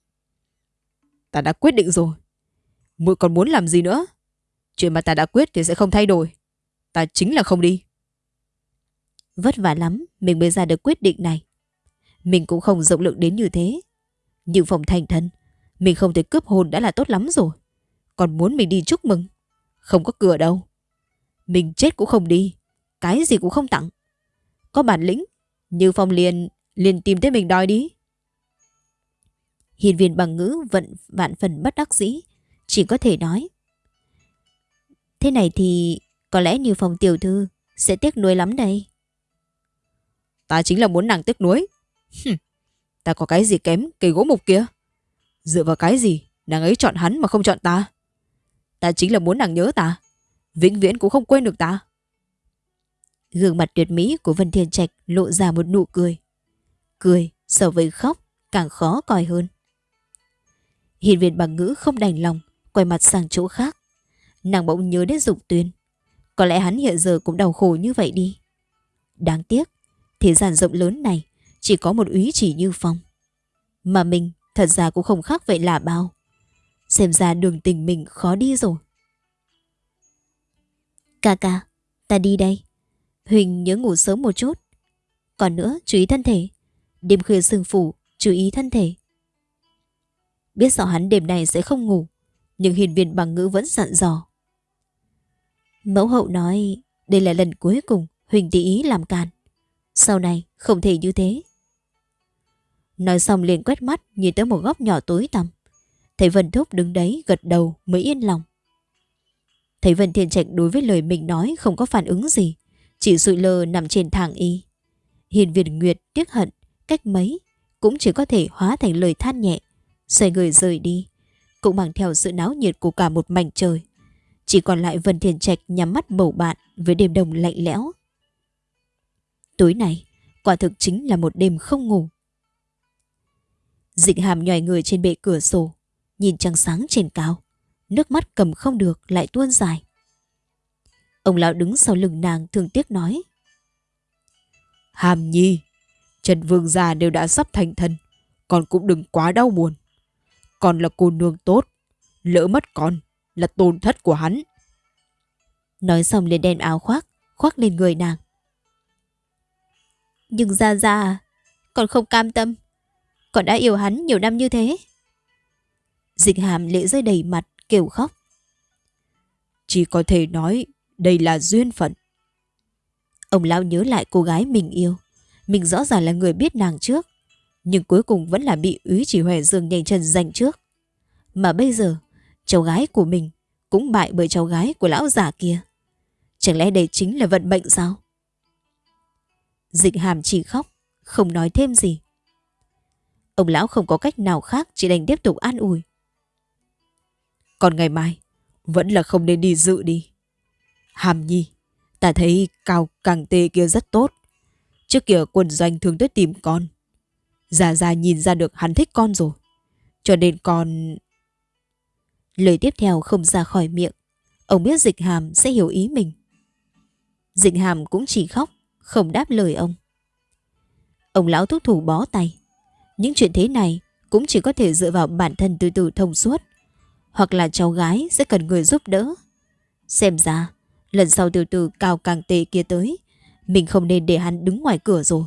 Ta đã quyết định rồi. Muội còn muốn làm gì nữa? Chuyện mà ta đã quyết thì sẽ không thay đổi. Ta chính là không đi. Vất vả lắm mình mới ra được quyết định này. Mình cũng không rộng lượng đến như thế. Nhưng phòng thành thân, mình không thể cướp hồn đã là tốt lắm rồi. Còn muốn mình đi chúc mừng. Không có cửa đâu. Mình chết cũng không đi. Cái gì cũng không tặng. Có bản lĩnh. Như phong liền, liền tìm tới mình đòi đi. Hiền viên bằng ngữ vận vạn phần bất đắc dĩ. Chỉ có thể nói. Thế này thì có lẽ như phòng tiểu thư sẽ tiếc nuối lắm đây. Ta chính là muốn nàng tiếc nuối. ta có cái gì kém cây gỗ mục kia? Dựa vào cái gì nàng ấy chọn hắn mà không chọn ta? Ta chính là muốn nàng nhớ ta. Vĩnh viễn cũng không quên được ta. Gương mặt tuyệt mỹ của Vân Thiên Trạch lộ ra một nụ cười. Cười so với khóc càng khó coi hơn. Hiền viên bằng ngữ không đành lòng, quay mặt sang chỗ khác. Nàng bỗng nhớ đến Dục Tuyên. Có lẽ hắn hiện giờ cũng đau khổ như vậy đi. Đáng tiếc, thế gian rộng lớn này chỉ có một úy chỉ như phong. Mà mình thật ra cũng không khác vậy là bao. Xem ra đường tình mình khó đi rồi. Ca ca, ta đi đây. Huỳnh nhớ ngủ sớm một chút. Còn nữa, chú ý thân thể. Đêm khuya sương phủ, chú ý thân thể. Biết rõ hắn đêm nay sẽ không ngủ, nhưng hiền viên bằng ngữ vẫn dặn dò. Mẫu hậu nói đây là lần cuối cùng Huỳnh tỷ ý làm càn. Sau này không thể như thế. Nói xong liền quét mắt nhìn tới một góc nhỏ tối tăm. Thấy Vân Thúc đứng đấy gật đầu mới yên lòng. Thấy Vân Thiên Trạch đối với lời mình nói không có phản ứng gì. Chỉ sụi lơ nằm trên thang y. Hiền Việt Nguyệt tiếc hận cách mấy cũng chỉ có thể hóa thành lời than nhẹ. Xoay người rời đi. Cũng mang theo sự náo nhiệt của cả một mảnh trời. Chỉ còn lại Vân Thiên Trạch nhắm mắt bầu bạn với đêm đông lạnh lẽo. Tối này, quả thực chính là một đêm không ngủ. Dịch hàm nhòi người trên bệ cửa sổ, nhìn trăng sáng trên cao. Nước mắt cầm không được lại tuôn dài. Ông lão đứng sau lưng nàng thương tiếc nói. Hàm nhi, Trần Vương gia đều đã sắp thành thân, con cũng đừng quá đau buồn còn là cô nương tốt, lỡ mất con là tổn thất của hắn. Nói xong liền đem áo khoác, khoác lên người nàng. Nhưng ra ra, còn không cam tâm. Còn đã yêu hắn nhiều năm như thế. Dịch hàm lệ rơi đầy mặt, kêu khóc. Chỉ có thể nói đây là duyên phận. Ông lão nhớ lại cô gái mình yêu. Mình rõ ràng là người biết nàng trước. Nhưng cuối cùng vẫn là bị úy chỉ huệ dương nhanh chân giành trước. Mà bây giờ, cháu gái của mình cũng bại bởi cháu gái của lão già kia. Chẳng lẽ đây chính là vận mệnh sao? Dịch hàm chỉ khóc, không nói thêm gì. Ông lão không có cách nào khác chỉ đành tiếp tục an ủi. Còn ngày mai, vẫn là không nên đi dự đi. Hàm nhi, ta thấy cao càng tê kia rất tốt. Trước kia quân doanh thường tới tìm con. Già già nhìn ra được hắn thích con rồi. Cho nên con... Lời tiếp theo không ra khỏi miệng. Ông biết dịch hàm sẽ hiểu ý mình. Dịch hàm cũng chỉ khóc, không đáp lời ông. Ông lão thúc thủ bó tay. Những chuyện thế này cũng chỉ có thể dựa vào bản thân từ từ thông suốt. Hoặc là cháu gái sẽ cần người giúp đỡ. Xem ra, lần sau từ từ cao càng tệ kia tới, mình không nên để hắn đứng ngoài cửa rồi.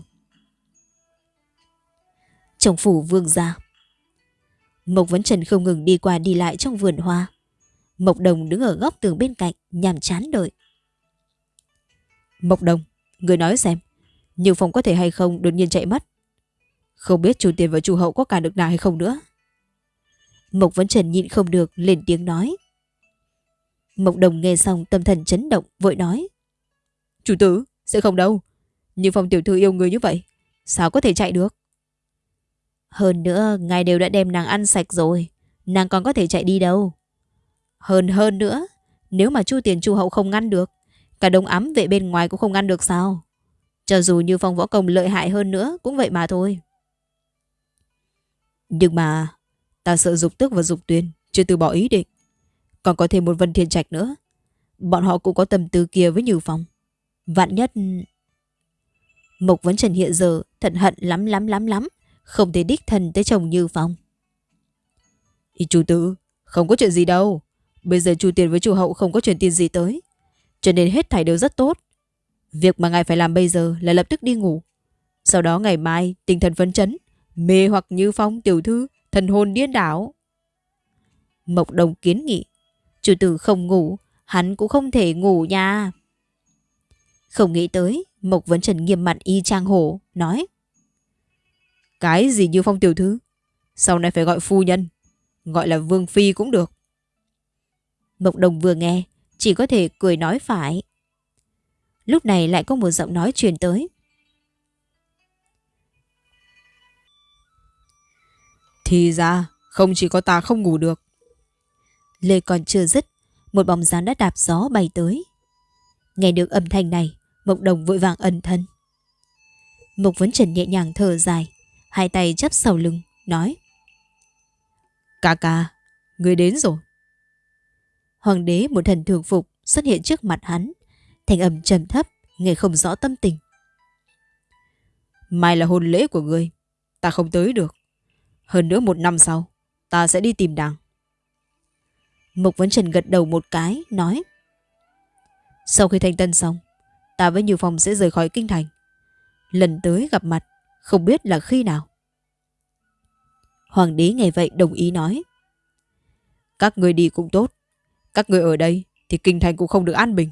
Trong phủ vương gia Mộc Vấn Trần không ngừng đi qua đi lại trong vườn hoa. Mộc Đồng đứng ở góc tường bên cạnh, nhàm chán đợi. Mộc Đồng, người nói xem, nhiều phòng có thể hay không đột nhiên chạy mất. Không biết chủ tiền và chủ hậu có cả được nào hay không nữa. Mộc Vấn Trần nhịn không được, lên tiếng nói. Mộc Đồng nghe xong tâm thần chấn động, vội nói. Chủ tử, sẽ không đâu. Nhưng phòng tiểu thư yêu người như vậy, sao có thể chạy được? Hơn nữa, ngài đều đã đem nàng ăn sạch rồi. Nàng còn có thể chạy đi đâu. Hơn hơn nữa, nếu mà chu tiền chu hậu không ngăn được, cả đông ấm vệ bên ngoài cũng không ngăn được sao. Cho dù như phong võ công lợi hại hơn nữa, cũng vậy mà thôi. Nhưng mà ta sợ dục tức và dục tuyên chưa từ bỏ ý định. Còn có thêm một Vân Thiên Trạch nữa. Bọn họ cũng có tâm tư kia với Như Phong. Vạn nhất... Mộc Vấn Trần hiện giờ thận hận lắm lắm lắm lắm. Không thể đích thân tới chồng Như Phong. Ý chủ tử, không có chuyện gì đâu. Bây giờ chủ tiền với chủ hậu không có chuyện tiền gì tới. Cho nên hết thảy đều rất tốt. Việc mà ngài phải làm bây giờ là lập tức đi ngủ. Sau đó ngày mai tinh thần phấn chấn, mê hoặc như phong tiểu thư, thần hồn điên đảo. Mộc Đồng kiến nghị, chủ tử không ngủ, hắn cũng không thể ngủ nha. Không nghĩ tới, Mộc Vấn Trần nghiêm mặt y trang hổ, nói. Cái gì như phong tiểu thư? Sau này phải gọi phu nhân, gọi là vương phi cũng được. Mộc Đồng vừa nghe, chỉ có thể cười nói phải. Lúc này lại có một giọng nói truyền tới. Thì ra, không chỉ có ta không ngủ được. Lê còn chưa dứt, một bóng dáng đã đạp gió bay tới. Nghe được âm thanh này, Mộc Đồng vội vàng ẩn thân. Mộc Vấn Trần nhẹ nhàng thở dài, hai tay chắp sau lưng, nói. Ca ca, người đến rồi. Hoàng đế một thần thường phục xuất hiện trước mặt hắn, thành âm trầm thấp, nghe không rõ tâm tình. Mai là hôn lễ của người, ta không tới được. Hơn nữa một năm sau, ta sẽ đi tìm nàng. Mục Vấn Trần gật đầu một cái, nói. Sau khi thanh tân xong, ta với Như Phong sẽ rời khỏi kinh thành. Lần tới gặp mặt, không biết là khi nào. Hoàng đế nghe vậy đồng ý nói. Các người đi cũng tốt. Các người ở đây thì kinh thành cũng không được an bình.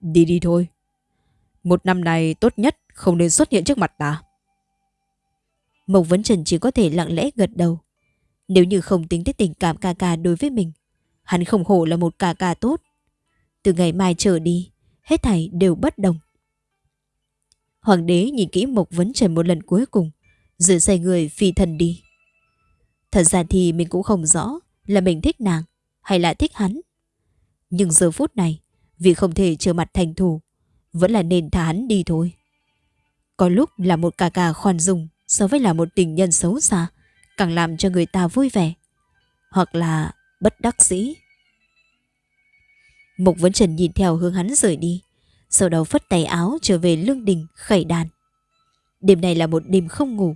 Đi đi thôi. Một năm này tốt nhất không nên xuất hiện trước mặt ta. Mộc Vấn Trần chỉ có thể lặng lẽ gật đầu. Nếu như không tính tới tình cảm ca ca đối với mình, hắn không hổ là một ca ca tốt. Từ ngày mai trở đi, hết thảy đều bất đồng. Hoàng đế nhìn kỹ Mộc Vấn Trần một lần cuối cùng, rồi xoay người phi thần đi. Thật ra thì mình cũng không rõ là mình thích nàng hay là thích hắn. Nhưng giờ phút này, vì không thể trở mặt thành thù, vẫn là nên thả hắn đi thôi. Có lúc là một cà cà khoan dung so với là một tình nhân xấu xa, càng làm cho người ta vui vẻ. Hoặc là bất đắc dĩ. Mục Vấn Trần nhìn theo hướng hắn rời đi, sau đó phất tay áo trở về lương đình khẩy đàn. Đêm này là một đêm không ngủ,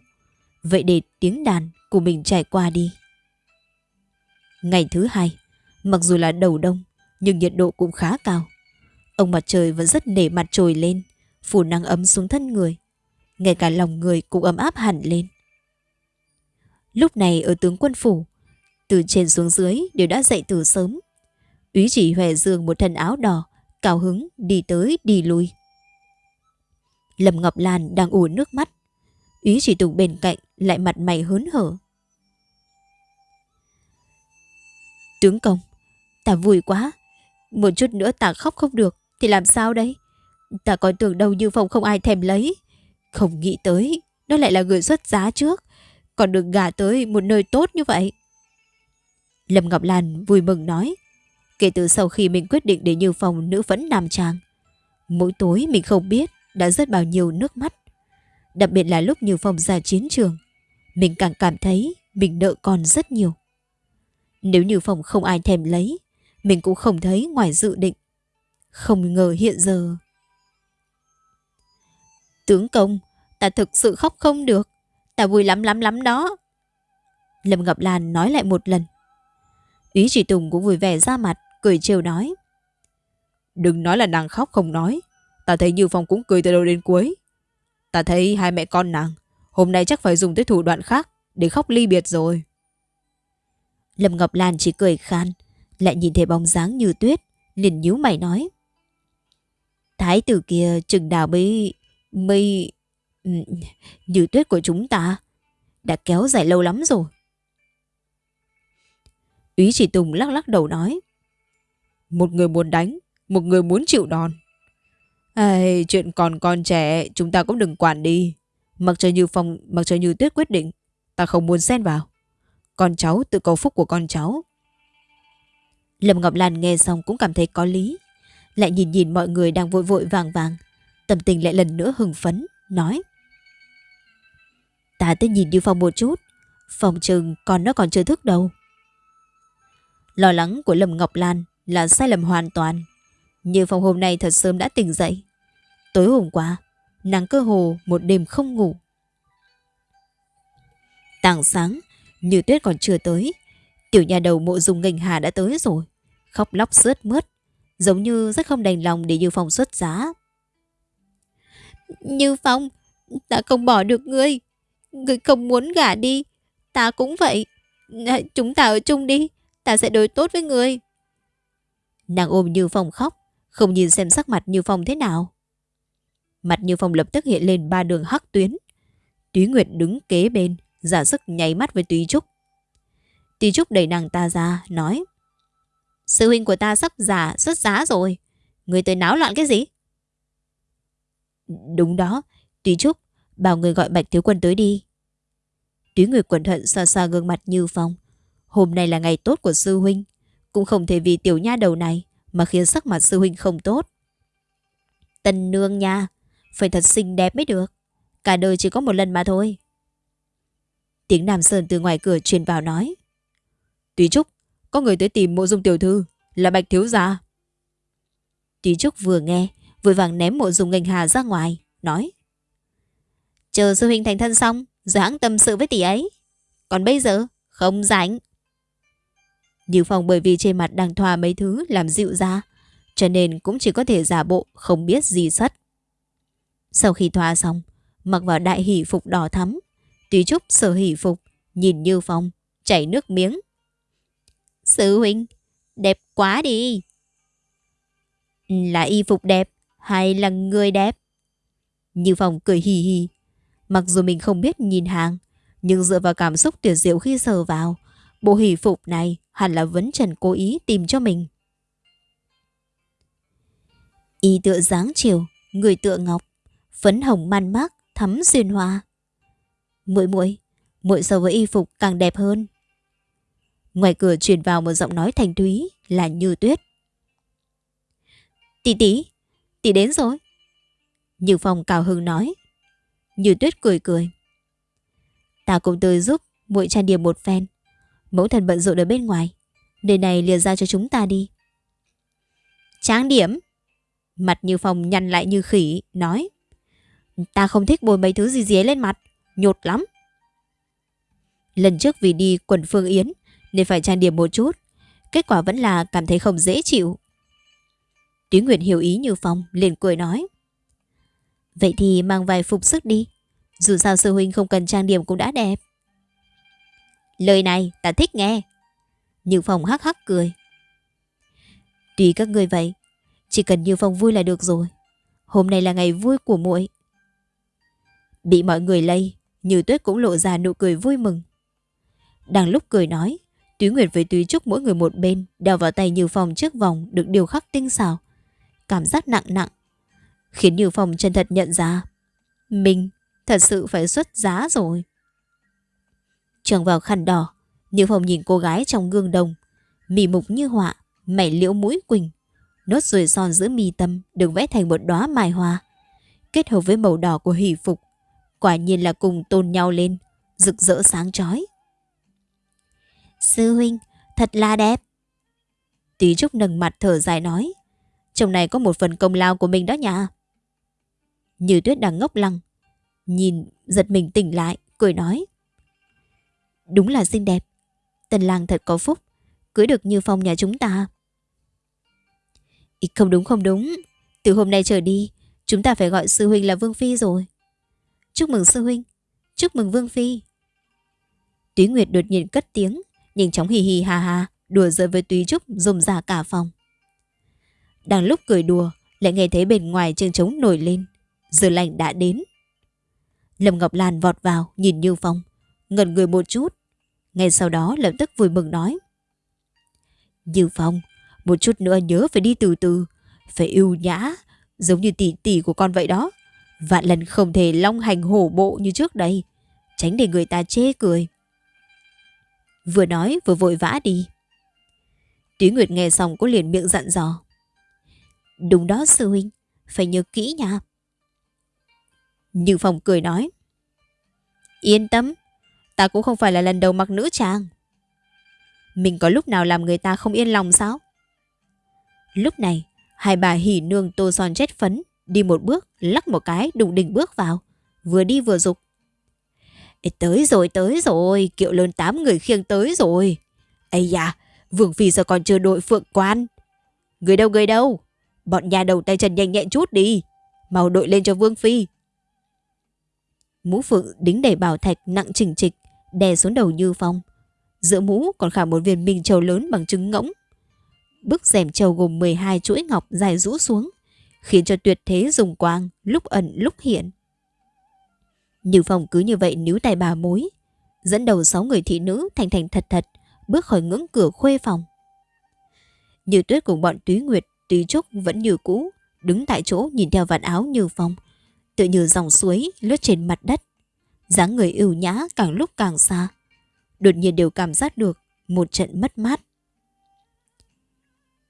vậy để tiếng đàn của mình trải qua đi. Ngày thứ hai, mặc dù là đầu đông, nhưng nhiệt độ cũng khá cao. Ông mặt trời vẫn rất nể mặt trồi lên, phủ nắng ấm xuống thân người. Ngay cả lòng người cũng ấm áp hẳn lên. Lúc này ở tướng quân phủ, từ trên xuống dưới đều đã dậy từ sớm. Úy chỉ hòe dương một thân áo đỏ, cao hứng đi tới đi lui. Lâm Ngọc Lan đang ủ nước mắt. Ý chỉ tùng bên cạnh lại mặt mày hớn hở. Tướng công, ta vui quá. Một chút nữa ta khóc không được thì làm sao đây? Ta còn tưởng đâu như phòng không ai thèm lấy. Không nghĩ tới, nó lại là người xuất giá trước. Còn được gả tới một nơi tốt như vậy. Lâm Ngọc Lan vui mừng nói. Kể từ sau khi mình quyết định để Như Phong nữ vẫn nam trang. Mỗi tối mình không biết đã rớt bao nhiêu nước mắt. Đặc biệt là lúc Như Phong ra chiến trường. Mình càng cảm thấy mình nợ còn rất nhiều. Nếu Như Phong không ai thèm lấy, mình cũng không thấy ngoài dự định. Không ngờ hiện giờ... Tướng công, ta thực sự khóc không được. Ta vui lắm lắm lắm đó. Lâm Ngọc Lan nói lại một lần. Ý chỉ Tùng cũng vui vẻ ra mặt, cười trêu nói. Đừng nói là nàng khóc không nói. Ta thấy Như Phong cũng cười từ đầu đến cuối. Ta thấy hai mẹ con nàng, hôm nay chắc phải dùng tới thủ đoạn khác để khóc ly biệt rồi. Lâm Ngọc Lan chỉ cười khan, lại nhìn thấy bóng dáng như tuyết, liền nhíu mày nói. Thái tử kia chừng nào mới... mới... như tuyết của chúng ta đã kéo dài lâu lắm rồi. Úy chỉ Tùng lắc lắc đầu nói. Một người muốn đánh, một người muốn chịu đòn. Ây, chuyện còn con trẻ, chúng ta cũng đừng quản đi. Mặc cho như phong, mặc cho như tuyết quyết định, ta không muốn xen vào. Con cháu tự cầu phúc của con cháu. Lâm Ngọc Lan nghe xong cũng cảm thấy có lý. Lại nhìn nhìn mọi người đang vội vội vàng vàng. Tâm tình lại lần nữa hừng phấn, nói. Ta tới nhìn Như Phong một chút. Phòng trừng con nó còn chưa thức đâu. Lo lắng của Lâm Ngọc Lan là sai lầm hoàn toàn. Như phòng hôm nay thật sớm đã tỉnh dậy. Tối hôm qua, nàng cơ hồ một đêm không ngủ. Tảng sáng, như tuyết còn chưa tới. Tiểu nhà đầu mộ dùng ngành hà đã tới rồi. Khóc lóc sướt mướt. Giống như rất không đành lòng để Như Phong xuất giá. Như Phong, ta không bỏ được ngươi. Ngươi không muốn gả đi. Ta cũng vậy. Chúng ta ở chung đi. Ta sẽ đối tốt với ngươi. Nàng ôm Như Phong khóc. Không nhìn xem sắc mặt Như Phong thế nào. Mặt Như Phong lập tức hiện lên ba đường hắc tuyến. Túy Nguyệt đứng kế bên, giả sức nháy mắt với Túy Trúc. Túy Trúc đẩy nàng ta ra, nói Sư huynh của ta sắp giả xuất giá rồi. Người tới náo loạn cái gì? Đúng đó, Túy Trúc, bảo người gọi Bạch Thiếu Quân tới đi. Túy Nguyệt quần thận xa xa gương mặt Như Phong. Hôm nay là ngày tốt của sư huynh. Cũng không thể vì tiểu nha đầu này mà khiến sắc mặt sư huynh không tốt. Tân nương nha, phải thật xinh đẹp mới được. Cả đời chỉ có một lần mà thôi. Tiếng Nam Sơn từ ngoài cửa truyền vào nói. tùy Trúc, có người tới tìm mộ dung tiểu thư, là Bạch Thiếu Gia. tùy Trúc vừa nghe, vội vàng ném mộ dung ngành hà ra ngoài, nói. Chờ sư huynh thành thân xong, rồi hãng tâm sự với tỷ ấy. Còn bây giờ, không rảnh. Như Phong bởi vì trên mặt đang thoa mấy thứ làm dịu ra, cho nên cũng chỉ có thể giả bộ không biết gì sất. Sau khi thoa xong, mặc vào đại hỷ phục đỏ thắm, tùy Trúc sở hỷ phục, nhìn Như Phong, chảy nước miếng. Sư huynh, đẹp quá đi. Là y phục đẹp hay là người đẹp? Như Phong cười hì hì. Mặc dù mình không biết nhìn hàng, nhưng dựa vào cảm xúc tuyệt diệu khi sờ vào, bộ hỷ phục này hẳn là vấn trần cố ý tìm cho mình. Y tựa dáng chiều, người tựa ngọc, phấn hồng man mác, thắm duyên hoa. Muội muội, muội so với y phục càng đẹp hơn. Ngoài cửa truyền vào một giọng nói thành thúy là Như Tuyết. Tỷ tỷ, tỷ đến rồi. Như Phong cào hưng nói. Như Tuyết cười cười. Ta cũng tới giúp muội trang điểm một phen. Mẫu thần bận rộn ở bên ngoài. Nơi này liền ra cho chúng ta đi. Tráng điểm. Mặt Như Phong nhăn lại như khỉ, nói. Ta không thích bôi mấy thứ gì dế lên mặt. Nhột lắm. Lần trước vì đi quần phương yến nên phải trang điểm một chút. Kết quả vẫn là cảm thấy không dễ chịu. Túy Nguyệt hiểu ý như Phong, liền cười nói. Vậy thì mang vài phục sức đi. Dù sao sư huynh không cần trang điểm cũng đã đẹp. Lời này ta thích nghe. Như Phong hắc hắc cười. Tùy các người vậy, chỉ cần Như Phong vui là được rồi. Hôm nay là ngày vui của muội. Bị mọi người lây, Như Tuyết cũng lộ ra nụ cười vui mừng. Đang lúc cười nói, Túy Nguyệt với Túy Trúc mỗi người một bên đeo vào tay Như Phong chiếc vòng được điều khắc tinh xảo. Cảm giác nặng nặng. Khiến Như Phong chân thật nhận ra. Mình thật sự phải xuất giá rồi. Trường vào khăn đỏ, Như Phong nhìn cô gái trong gương đồng. Mì mục như họa, mảy liễu mũi quỳnh. Nốt ruồi son giữa mi tâm được vẽ thành một đóa mai hoa. Kết hợp với màu đỏ của hỷ phục. Quả nhiên là cùng tôn nhau lên, rực rỡ sáng chói. Sư huynh, thật là đẹp. Tí Trúc nâng mặt thở dài nói. Trong này có một phần công lao của mình đó nha. Như tuyết đang ngốc lăng. Nhìn, giật mình tỉnh lại, cười nói. Đúng là xinh đẹp. Tần làng thật có phúc. Cưới được như phong nhà chúng ta. Ý, không đúng không đúng. Từ hôm nay trở đi, chúng ta phải gọi sư huynh là Vương Phi rồi. Chúc mừng sư huynh. Chúc mừng Vương Phi. Túy Nguyệt đột nhiên cất tiếng, nhanh chóng hì hì ha ha, đùa giỡn với Túy Trúc rôm ra cả phòng. Đang lúc cười đùa, lại nghe thấy bên ngoài trường trống nổi lên. Giờ lành đã đến. Lâm Ngọc Lan vọt vào, nhìn Như Phong, ngẩn người một chút. Ngay sau đó lập tức vui mừng nói. Như Phong, một chút nữa nhớ phải đi từ từ, phải ưu nhã, giống như tỷ tỷ của con vậy đó. Vạn lần không thể long hành hổ bộ như trước đây, tránh để người ta chê cười. Vừa nói vừa vội vã đi. Túy Nguyệt nghe xong có liền miệng dặn dò. Đúng đó sư huynh, phải nhớ kỹ nha. Như Phong cười nói. Yên tâm, Ta cũng không phải là lần đầu mặc nữ trang. Mình có lúc nào làm người ta không yên lòng sao? Lúc này, hai bà hỉ nương tô son chết phấn, đi một bước, lắc một cái, đụng đỉnh bước vào, vừa đi vừa dục. Ê, tới rồi, tới rồi, kiệu lớn tám người khiêng tới rồi. Ây da, Vương Phi giờ còn chưa đội phượng quan? Người đâu, người đâu? Bọn nhà đầu tay chân nhanh nhẹn chút đi. Mau đội lên cho Vương Phi. Mũ phượng đính đầy bảo thạch nặng chỉnh trịch, đè xuống đầu Như Phong. Giữa mũ còn khả một viên minh châu lớn bằng trứng ngỗng. Bức rèm châu gồm 12 chuỗi ngọc dài rũ xuống, khiến cho tuyệt thế dùng quang, lúc ẩn lúc hiện. Như Phong cứ như vậy níu tay bà mối, dẫn đầu sáu người thị nữ thành thành thật thật, bước khỏi ngưỡng cửa khuê phòng. Như tuyết cùng bọn túy nguyệt, túy trúc vẫn như cũ, đứng tại chỗ nhìn theo vạt áo Như Phong, tự như dòng suối lướt trên mặt đất dáng người ưu nhã càng lúc càng xa. Đột nhiên đều cảm giác được một trận mất mát.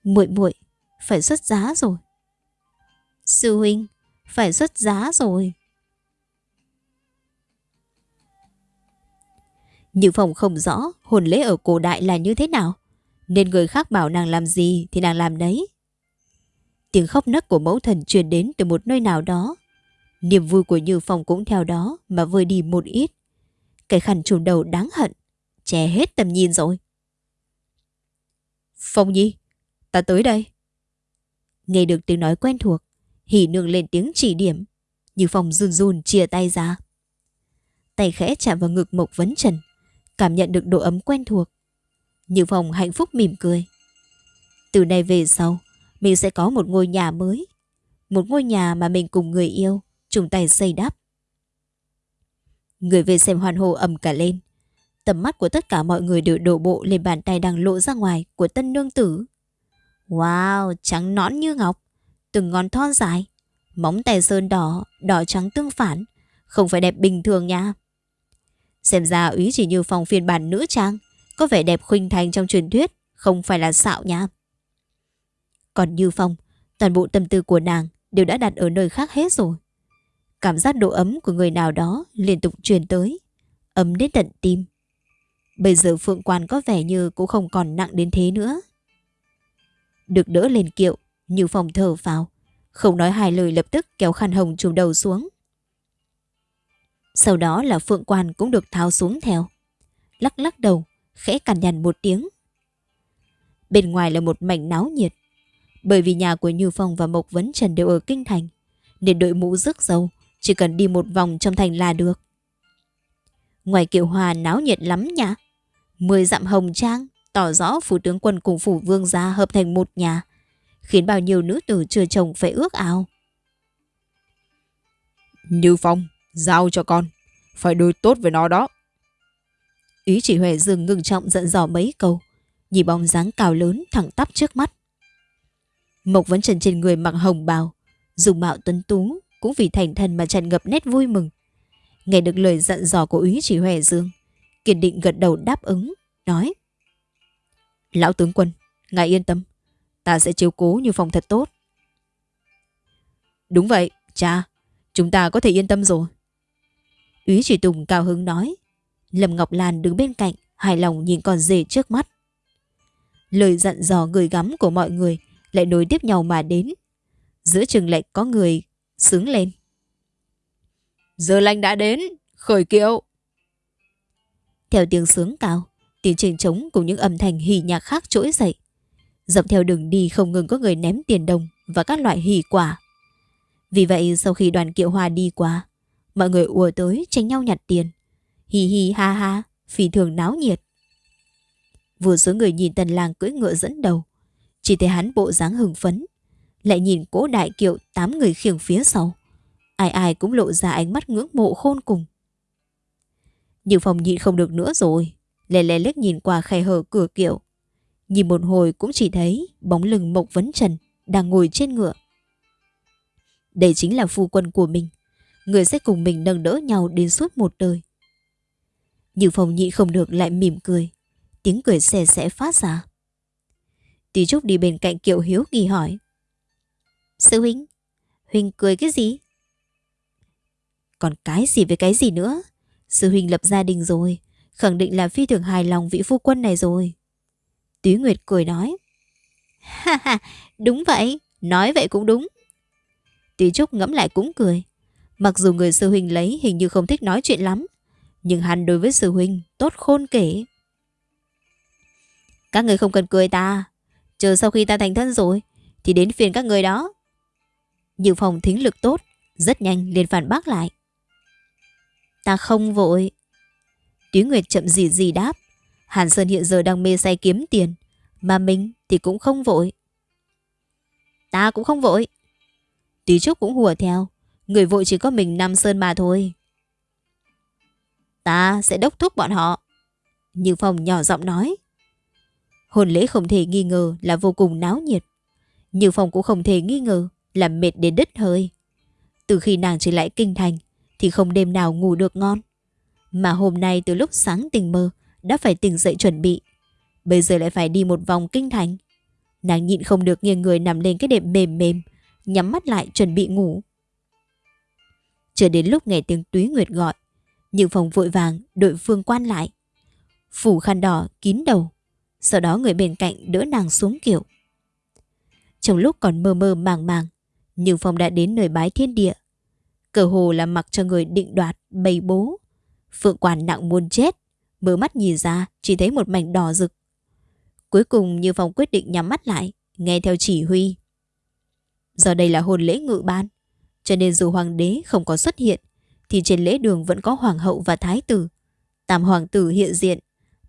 Muội muội phải xuất giá rồi. Sư huynh, phải xuất giá rồi. Như phòng không rõ hồn lễ ở cổ đại là như thế nào. Nên người khác bảo nàng làm gì thì nàng làm đấy. Tiếng khóc nấc của mẫu thần truyền đến từ một nơi nào đó. Niềm vui của Như Phong cũng theo đó mà vơi đi một ít. Cái khăn trùm đầu đáng hận, che hết tầm nhìn rồi. Phong Nhi, ta tới đây. Nghe được tiếng nói quen thuộc, hỉ nương lên tiếng chỉ điểm. Như Phong run run chia tay ra. Tay khẽ chạm vào ngực Mộc Vấn Trần, cảm nhận được độ ấm quen thuộc. Như Phong hạnh phúc mỉm cười. Từ nay về sau, mình sẽ có một ngôi nhà mới. Một ngôi nhà mà mình cùng người yêu, chung tay xây đắp. Người về xem hoàn hồ ầm cả lên. Tầm mắt của tất cả mọi người đều đổ bộ lên bàn tay đang lộ ra ngoài của tân nương tử. Wow, trắng nõn như ngọc, từng ngón thon dài, móng tay sơn đỏ, đỏ trắng tương phản, không phải đẹp bình thường nha. Xem ra úy chỉ như phòng phiên bản nữ trang, có vẻ đẹp khuynh thành trong truyền thuyết, không phải là xạo nha. Còn Như Phong, toàn bộ tâm tư của nàng đều đã đặt ở nơi khác hết rồi. Cảm giác độ ấm của người nào đó liên tục truyền tới, ấm đến tận tim. Bây giờ Phượng Quan có vẻ như cũng không còn nặng đến thế nữa. Được đỡ lên kiệu, Như Phong thở vào, không nói hai lời lập tức kéo khăn hồng trùm đầu xuống. Sau đó là Phượng Quan cũng được tháo xuống theo. Lắc lắc đầu, khẽ cằn nhằn một tiếng. Bên ngoài là một mảnh náo nhiệt. Bởi vì nhà của Như Phong và Mộc Vấn Trần đều ở Kinh Thành, nên đội mũ rước dâu chỉ cần đi một vòng trong thành là được. Ngoài kiệu hòa náo nhiệt lắm nhỉ? Mười dặm hồng trang, tỏ rõ phủ tướng quân cùng phủ vương gia hợp thành một nhà, khiến bao nhiêu nữ tử chưa chồng phải ước ao. Như Phong, giao cho con, phải đối tốt với nó đó. Ý chỉ Huệ dừng ngừng trọng giận dò mấy câu, nhìn bóng dáng cao lớn thẳng tắp trước mắt. Mộc vẫn trần trên người mặc hồng bào, dùng mạo tuấn tú, cũng vì thành thần mà tràn ngập nét vui mừng. Nghe được lời dặn dò của úy chỉ Huệ Dương, kiên định gật đầu đáp ứng, nói. Lão tướng quân, ngài yên tâm, ta sẽ chiếu cố như phòng thật tốt. Đúng vậy, cha, chúng ta có thể yên tâm rồi. Úy chỉ Tùng cao hứng nói. Lâm Ngọc Lan đứng bên cạnh, hài lòng nhìn con rể trước mắt. Lời dặn dò người gắm của mọi người lại nối tiếp nhau mà đến. Giữa chừng lại có người sướng lên. Giờ lành đã đến, khởi kiệu. Theo tiếng sướng cao, tiếng trình trống cùng những âm thanh hỉ nhạc khác trỗi dậy. Dọc theo đường đi không ngừng có người ném tiền đồng và các loại hỉ quả. Vì vậy sau khi đoàn kiệu hòa đi qua, mọi người ùa tới tranh nhau nhặt tiền. Hì hì ha ha, phi thường náo nhiệt. Vừa số người nhìn tần làng cưỡi ngựa dẫn đầu, chỉ thấy hắn bộ dáng hưng phấn, lại nhìn cỗ đại kiệu tám người khiêng phía sau. Ai ai cũng lộ ra ánh mắt ngưỡng mộ khôn cùng. Nhưng phòng nhịn không được nữa rồi, lè lè liếc nhìn qua khe hở cửa kiệu. Nhìn một hồi cũng chỉ thấy bóng lưng Mộc Vấn Trần đang ngồi trên ngựa. Đây chính là phu quân của mình, người sẽ cùng mình nâng đỡ nhau đến suốt một đời. Như phòng nhị không được lại mỉm cười, tiếng cười xe sẽ phát ra. Tí Trúc đi bên cạnh Kiệu Hiếu kỳ hỏi. Sư huynh, huynh cười cái gì? Còn cái gì với cái gì nữa? Sư huynh lập gia đình rồi, khẳng định là phi thường hài lòng vị phu quân này rồi. Túy Nguyệt cười nói. Ha ha, đúng vậy, nói vậy cũng đúng. Túy Trúc ngẫm lại cũng cười. Mặc dù người sư huynh lấy hình như không thích nói chuyện lắm, nhưng hắn đối với sư huynh tốt khôn kể. Các người không cần cười ta, chờ sau khi ta thành thân rồi, thì đến phiền các người đó. Như phòng thính lực tốt, rất nhanh liền phản bác lại. Ta không vội. Túy Nguyệt chậm gì gì đáp. Hàn Sơn hiện giờ đang mê say kiếm tiền, mà mình thì cũng không vội. Ta cũng không vội. Tí Trúc cũng hùa theo, người vội chỉ có mình Nam Sơn mà thôi. Ta sẽ đốc thúc bọn họ. Như Phong nhỏ giọng nói. Hồn lễ không thể nghi ngờ là vô cùng náo nhiệt. Như Phong cũng không thể nghi ngờ làm mệt đến đứt hơi. Từ khi nàng trở lại kinh thành thì không đêm nào ngủ được ngon. Mà hôm nay từ lúc sáng tình mơ đã phải tỉnh dậy chuẩn bị. Bây giờ lại phải đi một vòng kinh thành. Nàng nhịn không được nghiêng người nằm lên cái đệm mềm mềm, nhắm mắt lại chuẩn bị ngủ. Chờ đến lúc nghe tiếng túy nguyệt gọi, nhưng phòng vội vàng đội phương quan lại. Phủ khăn đỏ kín đầu, sau đó người bên cạnh đỡ nàng xuống kiểu. Trong lúc còn mơ mơ màng màng, nhưng phong đã đến nơi bái thiên địa. Cờ hồ là mặc cho người định đoạt, bày bố. Phượng quản nặng muốn chết, mở mắt nhìn ra chỉ thấy một mảnh đỏ rực. Cuối cùng Như Phong quyết định nhắm mắt lại, nghe theo chỉ huy. Giờ đây là hôn lễ ngự ban, cho nên dù hoàng đế không có xuất hiện, thì trên lễ đường vẫn có hoàng hậu và thái tử. Tam hoàng tử hiện diện,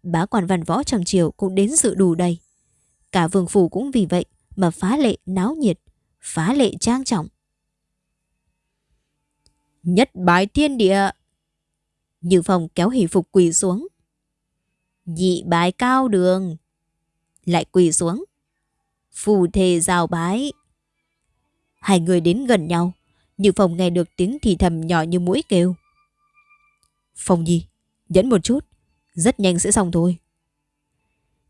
bá quan văn võ trong triều cũng đến dự đủ đầy. Cả vương phủ cũng vì vậy mà phá lệ náo nhiệt, phá lệ trang trọng. Nhất bái thiên địa. Như phòng kéo hỷ phục quỳ xuống. Nhị bái cao đường. Lại quỳ xuống. Phù thề rào bái. Hai người đến gần nhau. Như phòng nghe được tiếng thì thầm nhỏ như mũi kêu. Phòng nhi, nhẫn một chút. Rất nhanh sẽ xong thôi.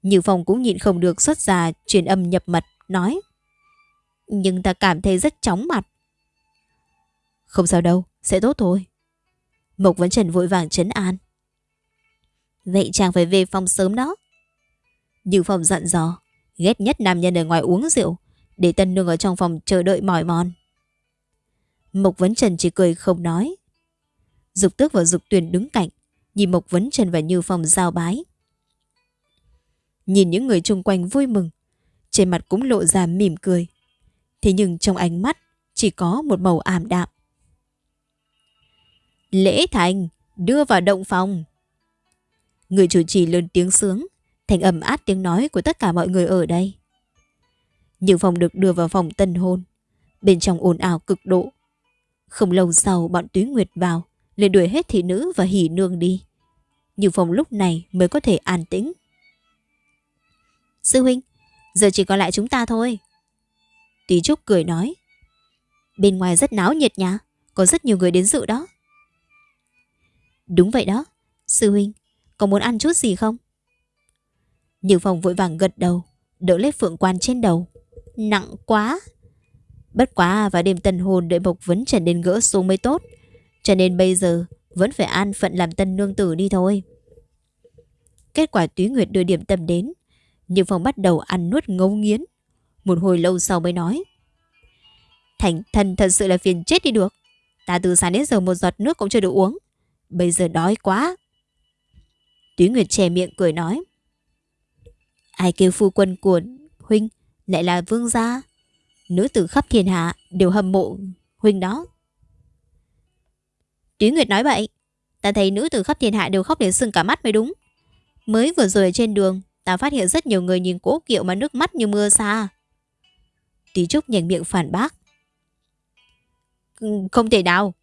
Như phòng cũng nhịn không được xuất ra truyền âm nhập mật, nói. Nhưng ta cảm thấy rất chóng mặt. Không sao đâu, sẽ tốt thôi. Mộc Vấn Trần vội vàng chấn an. Vậy chàng phải về phòng sớm đó. Như phòng dặn dò, ghét nhất nam nhân ở ngoài uống rượu, để tân nương ở trong phòng chờ đợi mỏi mòn. Mộc Vấn Trần chỉ cười không nói. Dục tước và dục tuyền đứng cạnh, nhìn Mộc Vấn Trần và Như Phong giao bái. Nhìn những người chung quanh vui mừng, trên mặt cũng lộ ra mỉm cười. Thế nhưng trong ánh mắt chỉ có một màu ảm đạm. Lễ thành, đưa vào động phòng. Người chủ trì lớn tiếng sướng, thành ầm át tiếng nói của tất cả mọi người ở đây. Nhiều phòng được đưa vào phòng tân hôn, bên trong ồn ào cực độ. Không lâu sau bọn Túy Nguyệt vào, liền đuổi hết thị nữ và hỉ nương đi. Nhiều phòng lúc này mới có thể an tĩnh. Sư huynh, giờ chỉ còn lại chúng ta thôi. Tí Trúc cười nói. Bên ngoài rất náo nhiệt nhá, có rất nhiều người đến dự đó. Đúng vậy đó, sư huynh, có muốn ăn chút gì không? Như Phong vội vàng gật đầu, đỡ lấy phượng quan trên đầu. Nặng quá! Bất quá và đêm tân hồn đợi Mộc Vấn Trần đến gỡ xuống mới tốt. Cho nên bây giờ vẫn phải an phận làm tân nương tử đi thôi. Kết quả Túy Nguyệt đưa điểm tâm đến. Nhưng Phong bắt đầu ăn nuốt ngấu nghiến. Một hồi lâu sau mới nói. Thành thần thật sự là phiền chết đi được. Ta từ sáng đến giờ một giọt nước cũng chưa được uống. Bây giờ đói quá. Túy Nguyệt che miệng cười nói. Ai kêu phu quân của huynh lại là vương gia. Nữ tử khắp thiên hạ đều hâm mộ huynh đó. Túy Nguyệt nói vậy. Ta thấy nữ tử khắp thiên hạ đều khóc đến sưng cả mắt mới đúng. Mới vừa rồi ở trên đường, ta phát hiện rất nhiều người nhìn cố kiệu mà nước mắt như mưa xa. Tí Trúc nhành miệng phản bác. Không thể nào.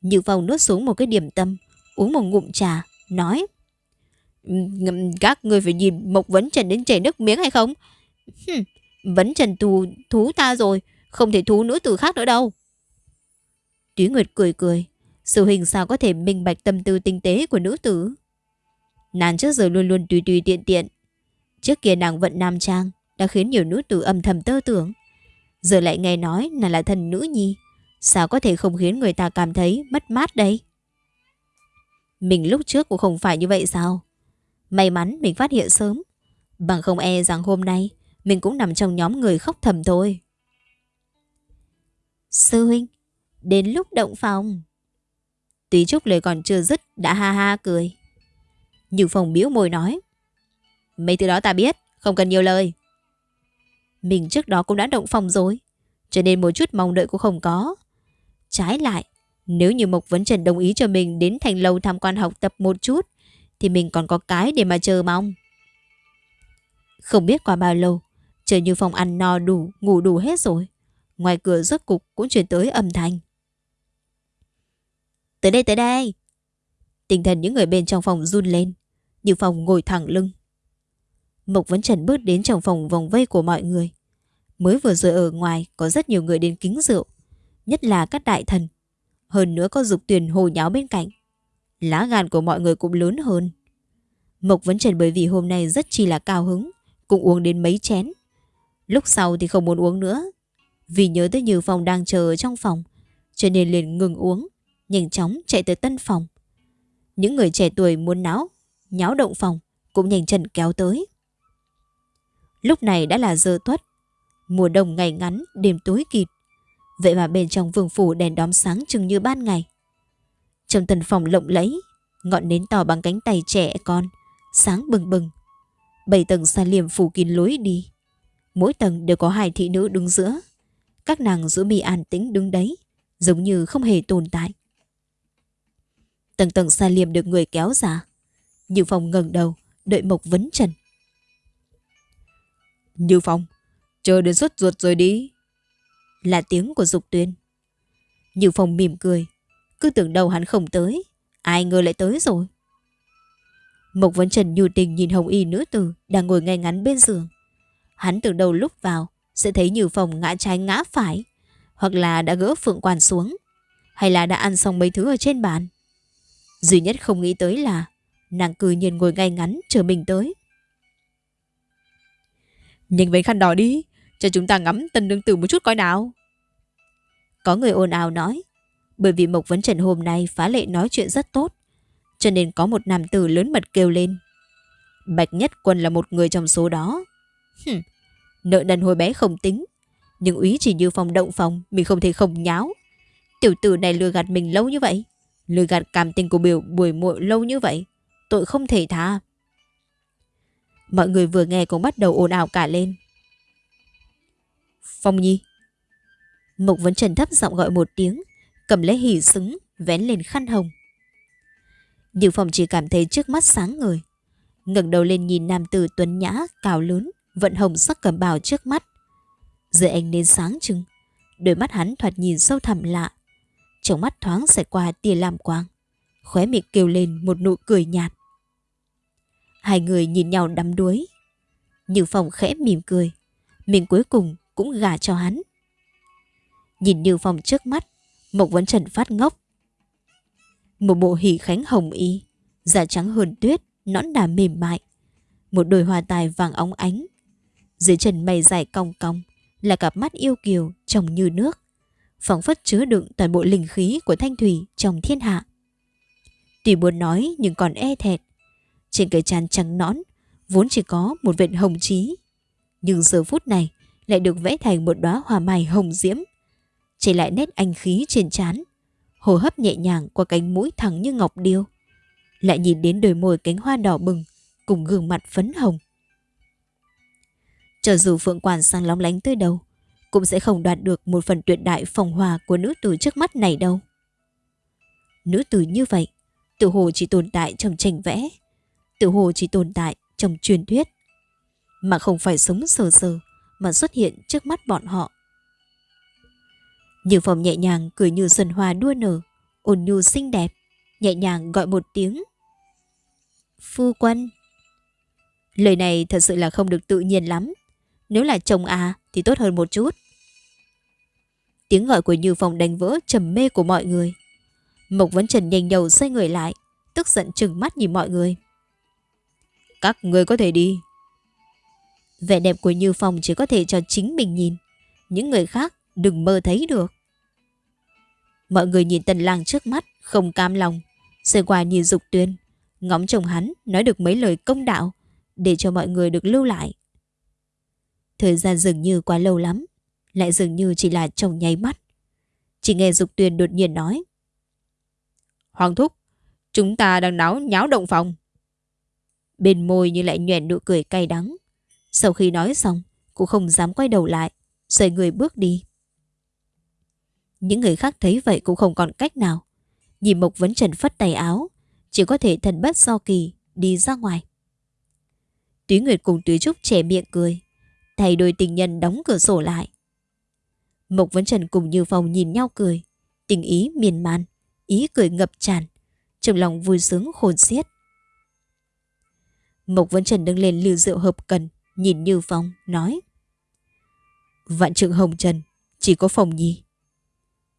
Như Phong nuốt xuống một cái điểm tâm, uống một ngụm trà, nói. Các người phải nhìn Mộc Vấn Trần đến chảy nước miếng hay không? Hừm, Vấn Trần thù, thú ta rồi, không thể thú nữ tử khác nữa đâu. Túy Nguyệt cười cười, sự hình sao có thể minh bạch tâm tư tinh tế của nữ tử. Nàng trước giờ luôn luôn tùy tùy tiện tiện. Trước kia nàng vận nam trang đã khiến nhiều nữ tử âm thầm tơ tưởng. Giờ lại nghe nói nàng là thần nữ nhi. Sao có thể không khiến người ta cảm thấy mất mát đây? Mình lúc trước cũng không phải như vậy sao? May mắn mình phát hiện sớm. Bằng không e rằng hôm nay mình cũng nằm trong nhóm người khóc thầm thôi. Sư huynh, đến lúc động phòng. tùy Trúc lời còn chưa dứt đã ha ha cười. Như phòng biếu môi nói. Mấy thứ đó ta biết, không cần nhiều lời. Mình trước đó cũng đã động phòng rồi, cho nên một chút mong đợi cũng không có. Trái lại, nếu như Mộc Vấn Trần đồng ý cho mình đến thành lâu tham quan học tập một chút, thì mình còn có cái để mà chờ mong. Không biết qua bao lâu, chờ như phòng ăn no đủ, ngủ đủ hết rồi. Ngoài cửa rốt cục cũng chuyển tới âm thanh. Tới đây tới đây. Tinh thần những người bên trong phòng run lên, như phòng ngồi thẳng lưng. Mộc Vấn Trần bước đến trong phòng vòng vây của mọi người. Mới vừa rồi ở ngoài có rất nhiều người đến kính rượu, nhất là các đại thần. Hơn nữa có dục tuyển hồ nháo bên cạnh. Lá gan của mọi người cũng lớn hơn. Mộc Vấn Trần bởi vì hôm nay rất chi là cao hứng, cũng uống đến mấy chén. Lúc sau thì không muốn uống nữa. Vì nhớ tới Như Phong đang chờ ở trong phòng, cho nên liền ngừng uống, nhanh chóng chạy tới tân phòng. Những người trẻ tuổi muốn náo, nháo động phòng cũng nhanh chân kéo tới. Lúc này đã là giờ tuất, mùa đông ngày ngắn, đêm tối kịt. Vậy mà bên trong vương phủ đèn đóm sáng chừng như ban ngày. Trong tần phòng lộng lẫy, ngọn nến to bằng cánh tay trẻ con, sáng bừng bừng. Bảy tầng xa liềm phủ kín lối đi. Mỗi tầng đều có hai thị nữ đứng giữa. Các nàng giữ mi an tĩnh đứng đấy, giống như không hề tồn tại. Tầng tầng xa liềm được người kéo ra. Như phòng ngẩng đầu, đợi Mộc vấn trần. Như Phong, chờ đến xuất ruột rồi đi. Là tiếng của Dục Tuyên. Như Phong mỉm cười, cứ tưởng đầu hắn không tới, ai ngờ lại tới rồi. Mộc Vấn Trần nhu tình nhìn Hồng Y nữ tử đang ngồi ngay ngắn bên giường. Hắn từ đầu lúc vào sẽ thấy Như Phong ngã trái ngã phải, hoặc là đã gỡ phượng quan xuống, hay là đã ăn xong mấy thứ ở trên bàn. Duy nhất không nghĩ tới là nàng cư nhiên ngồi ngay ngắn chờ mình tới. Nhanh với khăn đỏ đi, cho chúng ta ngắm tân đương tử một chút coi nào. Có người ồn ào nói, bởi vì Mộc Vấn Trần hôm nay phá lệ nói chuyện rất tốt, cho nên có một nam tử lớn mật kêu lên. Bạch Nhất Quân là một người trong số đó. Hừm, nợ nần hồi bé không tính, nhưng úy chỉ như phòng động phòng mình không thể không nháo. Tiểu tử này lừa gạt mình lâu như vậy, lừa gạt cảm tình của biểu buổi muội lâu như vậy, tội không thể tha. Mọi người vừa nghe cũng bắt đầu ồn ào cả lên. Phong Nhi. Mục Vấn Trần thấp giọng gọi một tiếng, cầm lấy hỉ xứng, vén lên khăn hồng. Như Phong chỉ cảm thấy trước mắt sáng người. ngẩng đầu lên nhìn nam tử tuấn nhã, cao lớn, vận hồng sắc cầm bào trước mắt. Dưới ánh nến sáng trưng, đôi mắt hắn thoạt nhìn sâu thẳm lạ. Trong mắt thoáng sẽ qua tia làm quang. Khóe miệng kêu lên một nụ cười nhạt. Hai người nhìn nhau đắm đuối. Như Phong khẽ mỉm cười. Mình cuối cùng cũng gả cho hắn. Nhìn Như Phong trước mắt, Mộc Vấn Trần phát ngốc. Một bộ hỷ khánh hồng y, da trắng hơn tuyết, nõn đà mềm mại. Một đôi hoa tài vàng óng ánh. Dưới chân mày dài cong cong là cặp mắt yêu kiều trồng như nước. phóng phất chứa đựng toàn bộ linh khí của thanh thủy trong thiên hạ. Tuy muốn nói nhưng còn e thẹt. Trên cái trán trắng nõn, vốn chỉ có một vệt hồng trí. Nhưng giờ phút này lại được vẽ thành một đóa hoa mai hồng diễm. Chỉ lại nét anh khí trên trán, hồ hấp nhẹ nhàng qua cánh mũi thẳng như ngọc điêu. Lại nhìn đến đôi môi cánh hoa đỏ bừng, cùng gương mặt phấn hồng. Cho dù phượng quản sang lóng lánh tới đâu, cũng sẽ không đoạt được một phần tuyệt đại phòng hòa của nữ tử trước mắt này đâu. Nữ tử như vậy, tự hồ chỉ tồn tại trong tranh vẽ, tự hồ chỉ tồn tại trong truyền thuyết, mà không phải sống sờ sờ mà xuất hiện trước mắt bọn họ. Như phòng nhẹ nhàng cười như xuân hoa đua nở, ôn nhu xinh đẹp, nhẹ nhàng gọi một tiếng. Phu quân. Lời này thật sự là không được tự nhiên lắm. Nếu là chồng à thì tốt hơn một chút. Tiếng gọi của Như Phong đánh vỡ trầm mê của mọi người. Mộc Vấn Trần nhanh đầu xoay người lại, tức giận trừng mắt nhìn mọi người. Các người có thể đi. Vẻ đẹp của Như Phong chỉ có thể cho chính mình nhìn. Những người khác đừng mơ thấy được. Mọi người nhìn tần lang trước mắt, không cam lòng. Rồi qua nhìn Dục Tuyên, ngóng chồng hắn nói được mấy lời công đạo để cho mọi người được lưu lại. Thời gian dường như quá lâu lắm, lại dường như chỉ là trong nháy mắt. Chỉ nghe Dục Tuyên đột nhiên nói. Hoàng Thúc, chúng ta đang náo nháo động phòng. Bên môi như lại nhoẻn nụ cười cay đắng. Sau khi nói xong, cũng không dám quay đầu lại, rời người bước đi. Những người khác thấy vậy cũng không còn cách nào. Nhìn Mộc Vấn Trần phất tay áo, chỉ có thể thần bất do kỳ, đi ra ngoài. Túy Nguyệt cùng Túy Trúc trẻ miệng cười, thay đôi tình nhân đóng cửa sổ lại. Mộc Vấn Trần cùng Như Phong nhìn nhau cười, tình ý miên man, ý cười ngập tràn, trong lòng vui sướng khôn xiết. Mộc Vấn Trần đứng lên lưu rượu hợp cần, nhìn Như Phong, nói. Vạn trượng hồng trần, chỉ có Phong Nhi.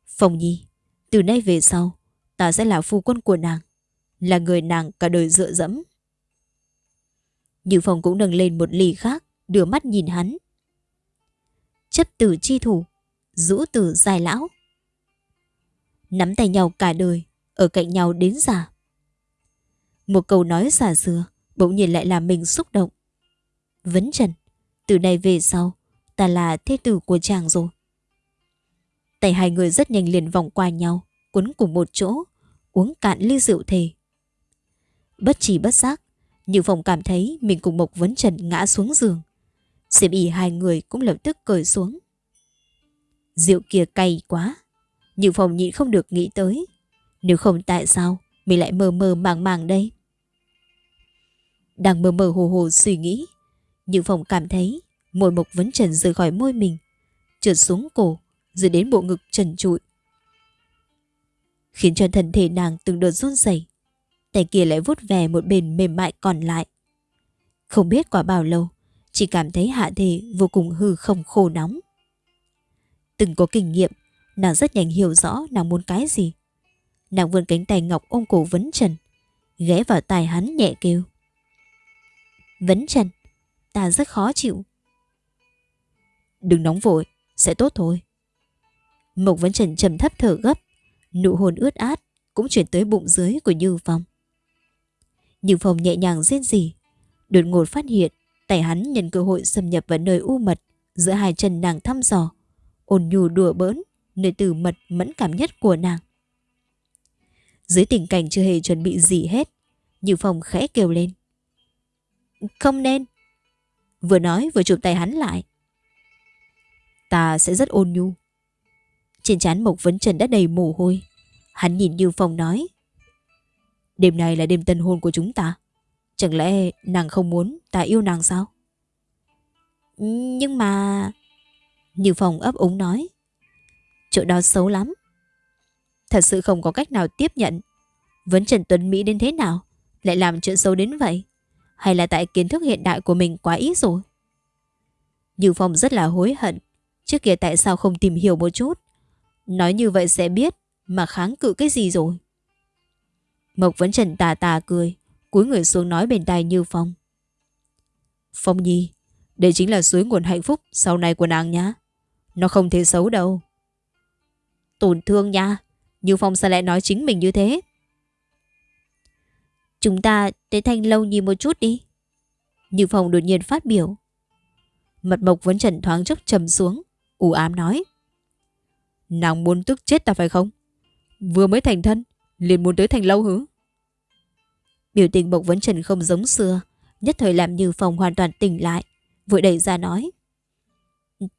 Phong Nhi, từ nay về sau, ta sẽ là phu quân của nàng, là người nàng cả đời dựa dẫm. Như Phong cũng nâng lên một ly khác, đưa mắt nhìn hắn. Chấp tử chi thủ, rũ tử dài lão. Nắm tay nhau cả đời, ở cạnh nhau đến già. Một câu nói xả xưa, bỗng nhiên lại làm mình xúc động. Vấn Trần, từ nay về sau, ta là thế tử của chàng rồi. Tay hai người rất nhanh liền vòng qua nhau, quấn cùng một chỗ, uống cạn ly rượu thề. Bất chỉ bất giác, Như Phong cảm thấy mình cùng Mộc Vấn Trần ngã xuống giường. xem y hai người cũng lập tức cởi xuống. Rượu kia cay quá. Như Phong nhịn không được nghĩ tới. Nếu không tại sao mình lại mơ mơ màng màng đây? Đang mơ mơ hồ hồ suy nghĩ. Nhưng Phong cảm thấy môi Mộc Vấn Trần rời khỏi môi mình. Trượt xuống cổ, rồi đến bộ ngực trần trụi. Khiến cho thân thể nàng từng đợt run rẩy tay kia lại vuốt về một bên mềm mại còn lại. Không biết qua bao lâu, chỉ cảm thấy hạ thể vô cùng hư không khô nóng. Từng có kinh nghiệm, nàng rất nhanh hiểu rõ nàng muốn cái gì. Nàng vươn cánh tay ngọc ôm cổ Vấn Trần, ghé vào tai hắn nhẹ kêu. Vấn Trần, ta rất khó chịu. Đừng nóng vội, sẽ tốt thôi. Mộc Vấn Trần trầm thấp thở gấp, nụ hôn ướt át cũng chuyển tới bụng dưới của Như Phong. Như Phong nhẹ nhàng rên rỉ, đột ngột phát hiện tay hắn nhân cơ hội xâm nhập vào nơi u mật giữa hai chân nàng thăm dò, ôn nhu đùa bỡn nơi từ mật mẫn cảm nhất của nàng. Dưới tình cảnh chưa hề chuẩn bị gì hết, Như Phong khẽ kêu lên. Không nên. Vừa nói vừa chụp tay hắn lại. Ta sẽ rất ôn nhu. Trên trán Mộc Vấn Trần đã đầy mồ hôi. Hắn nhìn Như Phong nói. Đêm này là đêm tân hôn của chúng ta. Chẳng lẽ nàng không muốn ta yêu nàng sao? Nhưng mà... Như Phong ấp úng nói. Chỗ đó xấu lắm. Thật sự không có cách nào tiếp nhận. Vấn Trần Tuấn Mỹ đến thế nào? Lại làm chuyện xấu đến vậy? Hay là tại kiến thức hiện đại của mình quá ít rồi? Như Phong rất là hối hận. Trước kia tại sao không tìm hiểu một chút? Nói như vậy sẽ biết mà kháng cự cái gì rồi. Mộc vẫn trần tà tà cười, cúi người xuống nói bên tai Như Phong. Phong Nhi, đây chính là suối nguồn hạnh phúc sau này của nàng nhá. Nó không thể xấu đâu. Tổn thương nha, Như Phong sao lại nói chính mình như thế? Chúng ta tới thanh lâu nhìn một chút đi. Như Phong đột nhiên phát biểu. Mật mộc vẫn trần thoáng chốc trầm xuống, u ám nói. Nàng muốn tức chết ta phải không? Vừa mới thành thân, liền muốn tới thành lâu hứ. Biểu tình Mộc Vấn Trần không giống xưa, nhất thời làm Như Phong hoàn toàn tỉnh lại, vội đẩy ra nói.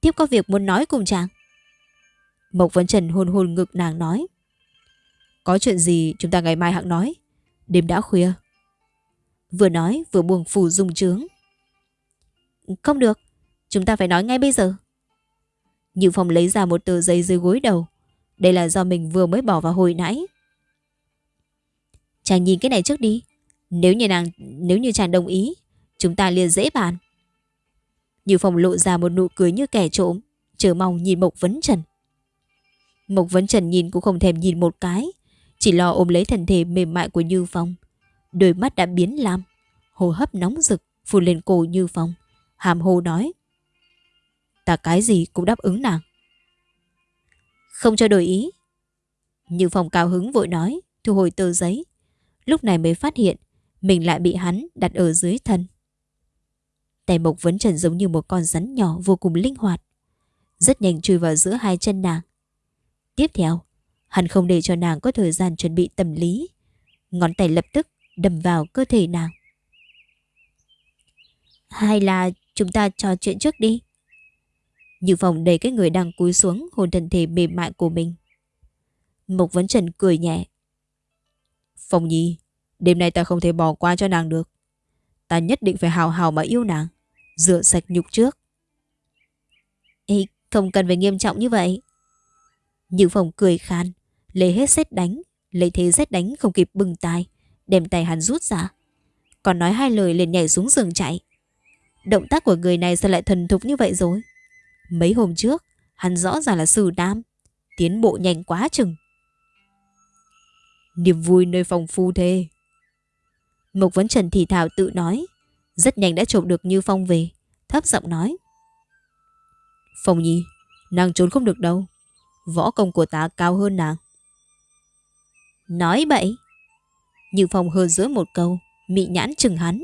Tiếp có việc muốn nói cùng chàng. Mộc Vấn Trần hôn hôn ngực nàng nói. Có chuyện gì chúng ta ngày mai hạng nói. Đêm đã khuya. Vừa nói vừa buồn phủ dung trướng. Không được, chúng ta phải nói ngay bây giờ. Như Phong lấy ra một tờ giấy dưới gối đầu. Đây là do mình vừa mới bỏ vào hồi nãy. Chàng nhìn cái này trước đi. Nếu như nàng, nếu như chàng đồng ý, chúng ta liền dễ bàn. Như Phong lộ ra một nụ cười như kẻ trộm, chờ mong nhìn Mộc Vấn Trần. Mộc Vấn Trần nhìn cũng không thèm nhìn một cái, chỉ lo ôm lấy thân thể mềm mại của Như Phong. Đôi mắt đã biến lam, hô hấp nóng rực, phun lên cổ Như Phong. Hàm hồ nói ta cái gì cũng đáp ứng nàng. Không cho đổi ý. Như Phong cao hứng vội nói, thu hồi tờ giấy. lúc này mới phát hiện mình lại bị hắn đặt ở dưới thân. Tay Mộc Vấn Trần giống như một con rắn nhỏ vô cùng linh hoạt. Rất nhanh chui vào giữa hai chân nàng. Tiếp theo, hắn không để cho nàng có thời gian chuẩn bị tâm lý. Ngón tay lập tức đâm vào cơ thể nàng. Hay là chúng ta trò chuyện trước đi? Như phòng đầy cái người đang cúi xuống hồn thân thể mềm mại của mình. Mộc Vấn Trần cười nhẹ. Phong Nhi, đêm nay ta không thể bỏ qua cho nàng được. Ta nhất định phải hào hào mà yêu nàng, rửa sạch nhục trước. Ê, không cần phải nghiêm trọng như vậy. Như phòng cười khan, lấy hết xét đánh, lấy thế xét đánh không kịp bừng tay, đem tay hắn rút ra. Còn nói hai lời liền nhảy xuống giường chạy. Động tác của người này sao lại thần thục như vậy rồi? Mấy hôm trước, hắn rõ ràng là sử nam, tiến bộ nhanh quá chừng. Niềm vui nơi phòng phu thê. Mộc Vấn Trần thì thảo tự nói, rất nhanh đã trộm được Như Phong về, thấp giọng nói. Phong Nhi, nàng trốn không được đâu. Võ công của ta cao hơn nàng. Nói bậy. Như Phong hơ giữa một câu, mị nhãn chừng hắn.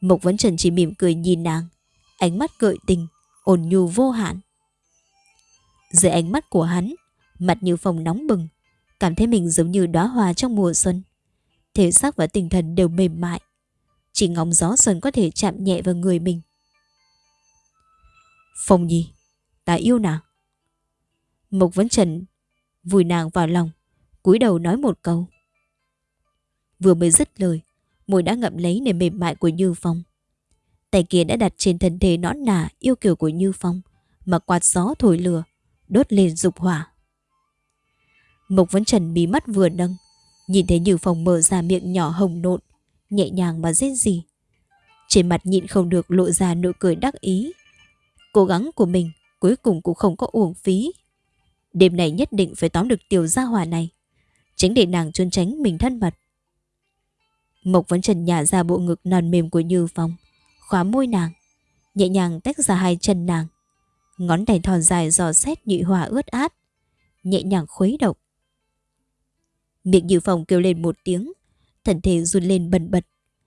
Mộc Vấn Trần chỉ mỉm cười nhìn nàng, ánh mắt gợi tình, ôn nhu vô hạn. Dưới ánh mắt của hắn, mặt Như Phong nóng bừng, cảm thấy mình giống như đóa hoa trong mùa xuân. Thể xác và tinh thần đều mềm mại. Chỉ ngóng gió xuân có thể chạm nhẹ vào người mình. Phong Nhi, ta yêu nàng. Mộc Vấn Trần vùi nàng vào lòng, cúi đầu nói một câu. Vừa mới dứt lời, môi đã ngậm lấy nền mềm mại của Như Phong. Tay kia đã đặt trên thân thể nõn nà yêu kiều của Như Phong, mà quạt gió thổi lửa, đốt lên dục hỏa. Mộc Vấn Trần bí mắt vừa nâng, nhìn thấy Như Phong mở ra miệng nhỏ hồng nộn, nhẹ nhàng mà rên gì. Trên mặt nhịn không được lộ ra nụ cười đắc ý. Cố gắng của mình cuối cùng cũng không có uổng phí. Đêm này nhất định phải tóm được tiểu gia hòa này, tránh để nàng trốn tránh mình thân mật. Mộc Vấn Trần nhả ra bộ ngực non mềm của Như Phong, khóa môi nàng, nhẹ nhàng tách ra hai chân nàng. Ngón tay thon dài dò xét nhụy hòa ướt át, nhẹ nhàng khuấy động. Miệng Như Phong kêu lên một tiếng, thân thể run lên bần bật,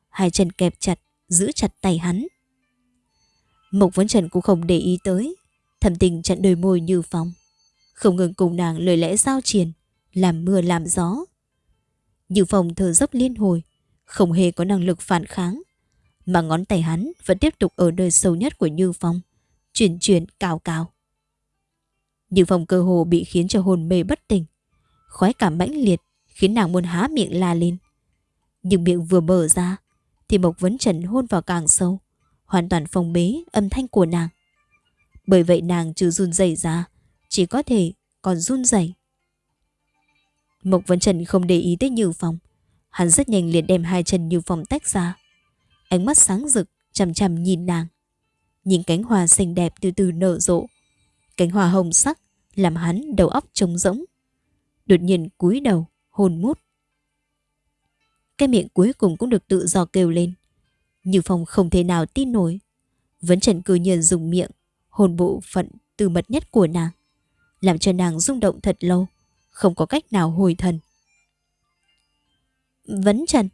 hai chân kẹp chặt, giữ chặt tay hắn. Mộc Vấn Trần cũng không để ý tới, thầm tình chặn đôi môi Như Phong, không ngừng cùng nàng lời lẽ giao triền, làm mưa làm gió. Như Phong thở dốc liên hồi, không hề có năng lực phản kháng, mà ngón tay hắn vẫn tiếp tục ở nơi sâu nhất của Như Phong, chuyển chuyển cào cào. Như Phong cơ hồ bị khiến cho hồn mê bất tỉnh, khoái cảm mãnh liệt khiến nàng muốn há miệng la lên. Nhưng miệng vừa mở ra thì Mộc Vấn Trần hôn vào càng sâu, hoàn toàn phong bế âm thanh của nàng. Bởi vậy nàng trừ run rẩy ra, chỉ có thể còn run rẩy. Mộc Vấn Trần không để ý tới Như Phong, hắn rất nhanh liền đem hai chân Như Phong tách ra. Ánh mắt sáng rực, chằm chằm nhìn nàng. Nhìn cánh hoa xinh đẹp từ từ nở rộ. Cánh hoa hồng sắc làm hắn đầu óc trống rỗng. Đột nhiên cúi đầu, hôn mút. Cái miệng cuối cùng cũng được tự do kêu lên. Như Phong không thể nào tin nổi. Vấn Trần cư nhiên dùng miệng, hôn bộ phận từ mật nhất của nàng. Làm cho nàng rung động thật lâu, không có cách nào hồi thần. Vấn Trần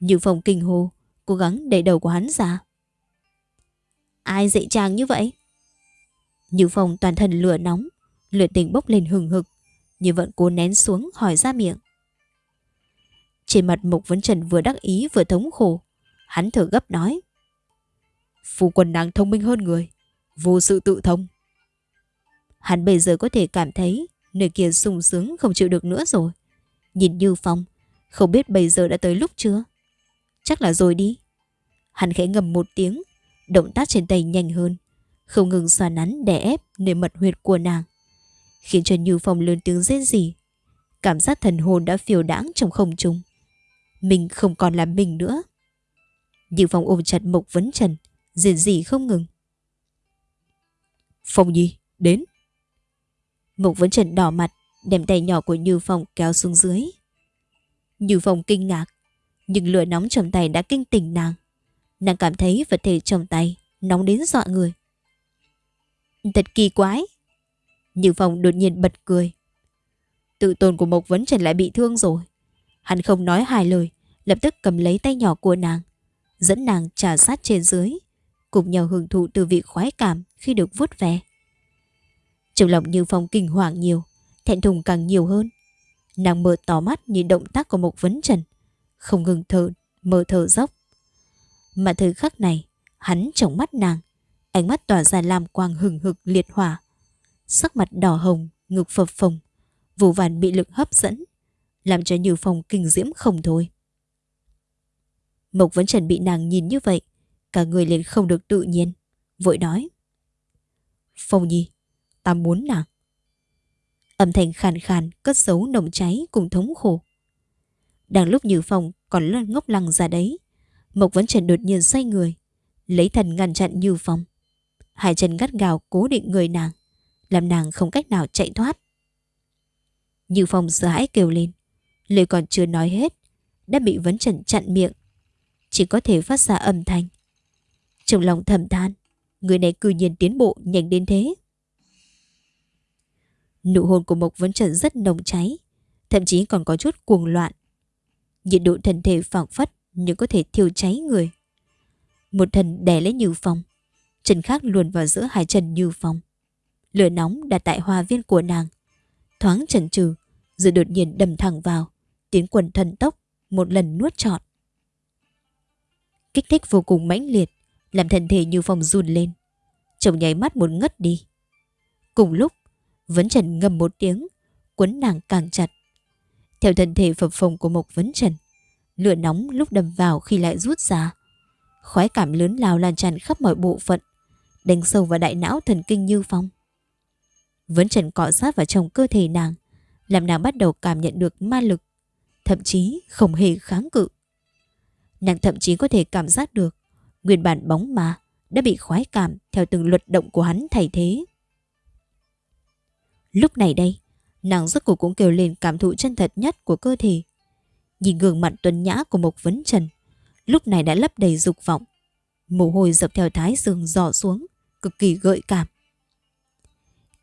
Như Phong kinh hồ, cố gắng đẩy đầu của hắn ra. Ai dạy chàng như vậy? Như Phong toàn thân lửa nóng, lửa tình bốc lên hừng hực, nhưng vẫn cố nén xuống hỏi ra miệng. Trên mặt Mục Vấn Trần vừa đắc ý vừa thống khổ, hắn thở gấp nói. Phu quân nàng thông minh hơn người, vô sự tự thông. Hắn bây giờ có thể cảm thấy nơi kia sung sướng không chịu được nữa rồi. Nhìn Như Phong, không biết bây giờ đã tới lúc chưa? Chắc là rồi đi. Hắn khẽ ngầm một tiếng, động tác trên tay nhanh hơn, không ngừng xoa nắn đè ép nơi mật huyệt của nàng khiến cho Như Phong lớn tiếng rên rỉ. Cảm giác thần hồn đã phiêu đãng trong không trung. Mình không còn là mình nữa. Như Phong ôm chặt Mộc Vấn Trần, rên rỉ không ngừng. Phong Nhi, đến. Mộc Vấn Trần đỏ mặt, đem tay nhỏ của Như Phong kéo xuống dưới. Như Phong kinh ngạc, nhưng lửa nóng trong tay đã kinh tỉnh nàng. Nàng cảm thấy vật thể trong tay nóng đến dọa người. Thật kỳ quái. Như Phong đột nhiên bật cười. Tự tôn của Mộc Vấn Trần lại bị thương rồi. Hắn không nói hai lời, lập tức cầm lấy tay nhỏ của nàng, dẫn nàng trà sát trên dưới, cùng nhau hưởng thụ từ vị khoái cảm khi được vuốt ve. Trong lòng Như Phong kinh hoàng nhiều, thẹn thùng càng nhiều hơn. Nàng mở tỏ mắt nhìn động tác của một vấn trần, không ngừng thở, mở thở dốc. Mà thời khắc này, hắn trong mắt nàng, ánh mắt tỏa ra làm quang hừng hực liệt hỏa. Sắc mặt đỏ hồng, ngực phập phồng, vô vàn bị lực hấp dẫn, làm cho Như Phong kinh diễm không thôi. Mộc Vấn Trần bị nàng nhìn như vậy, cả người liền không được tự nhiên, vội nói. Phong Nhi, ta muốn nàng. Âm thanh khàn khàn cất giấu nồng cháy cùng thống khổ. Đang lúc Như Phong còn ngốc lăng ra đấy, Mộc Vấn Trần đột nhiên xoay người, lấy thần ngăn chặn Như Phong. Hai chân gắt gào cố định người nàng, làm nàng không cách nào chạy thoát. Như Phong sợ hãi kêu lên, lời còn chưa nói hết, đã bị Vấn Trần chặn miệng. Chỉ có thể phát ra âm thanh. Trong lòng thầm than, người này cư nhiên tiến bộ nhanh đến thế. Nụ hôn của Mộc Vấn Trần rất nồng cháy, thậm chí còn có chút cuồng loạn. Nhiệt độ thân thể phảng phất nhưng có thể thiêu cháy người. Một thần đè lấy Như Phong, chân khác luồn vào giữa hai chân Như Phong. Lửa nóng đặt tại hoa viên của nàng, thoáng chần chừ, rồi đột nhiên đầm thẳng vào, tiến quần thần tốc, một lần nuốt trọn. Kích thích vô cùng mãnh liệt, làm thân thể Như Phong run lên. Chồng nháy mắt muốn ngất đi. Cùng lúc, Vấn Trần ngầm một tiếng, quấn nàng càng chặt. Theo thân thể phập phồng của Mộc Vấn Trần, lửa nóng lúc đâm vào khi lại rút ra. Khói cảm lớn lao lan tràn khắp mọi bộ phận, đánh sâu vào đại não thần kinh như phong. Vấn Trần cọ sát vào trong cơ thể nàng, làm nàng bắt đầu cảm nhận được ma lực, thậm chí không hề kháng cự. Nàng thậm chí có thể cảm giác được nguyên bản bóng ma đã bị khoái cảm theo từng luật động của hắn thay thế. Lúc này đây, nàng rốt cuộc cũng kêu lên cảm thụ chân thật nhất của cơ thể. Nhìn gương mặt tuấn nhã của Mộc Vấn Trần, lúc này đã lấp đầy dục vọng. Mồ hôi dập theo thái dương dò xuống, cực kỳ gợi cảm.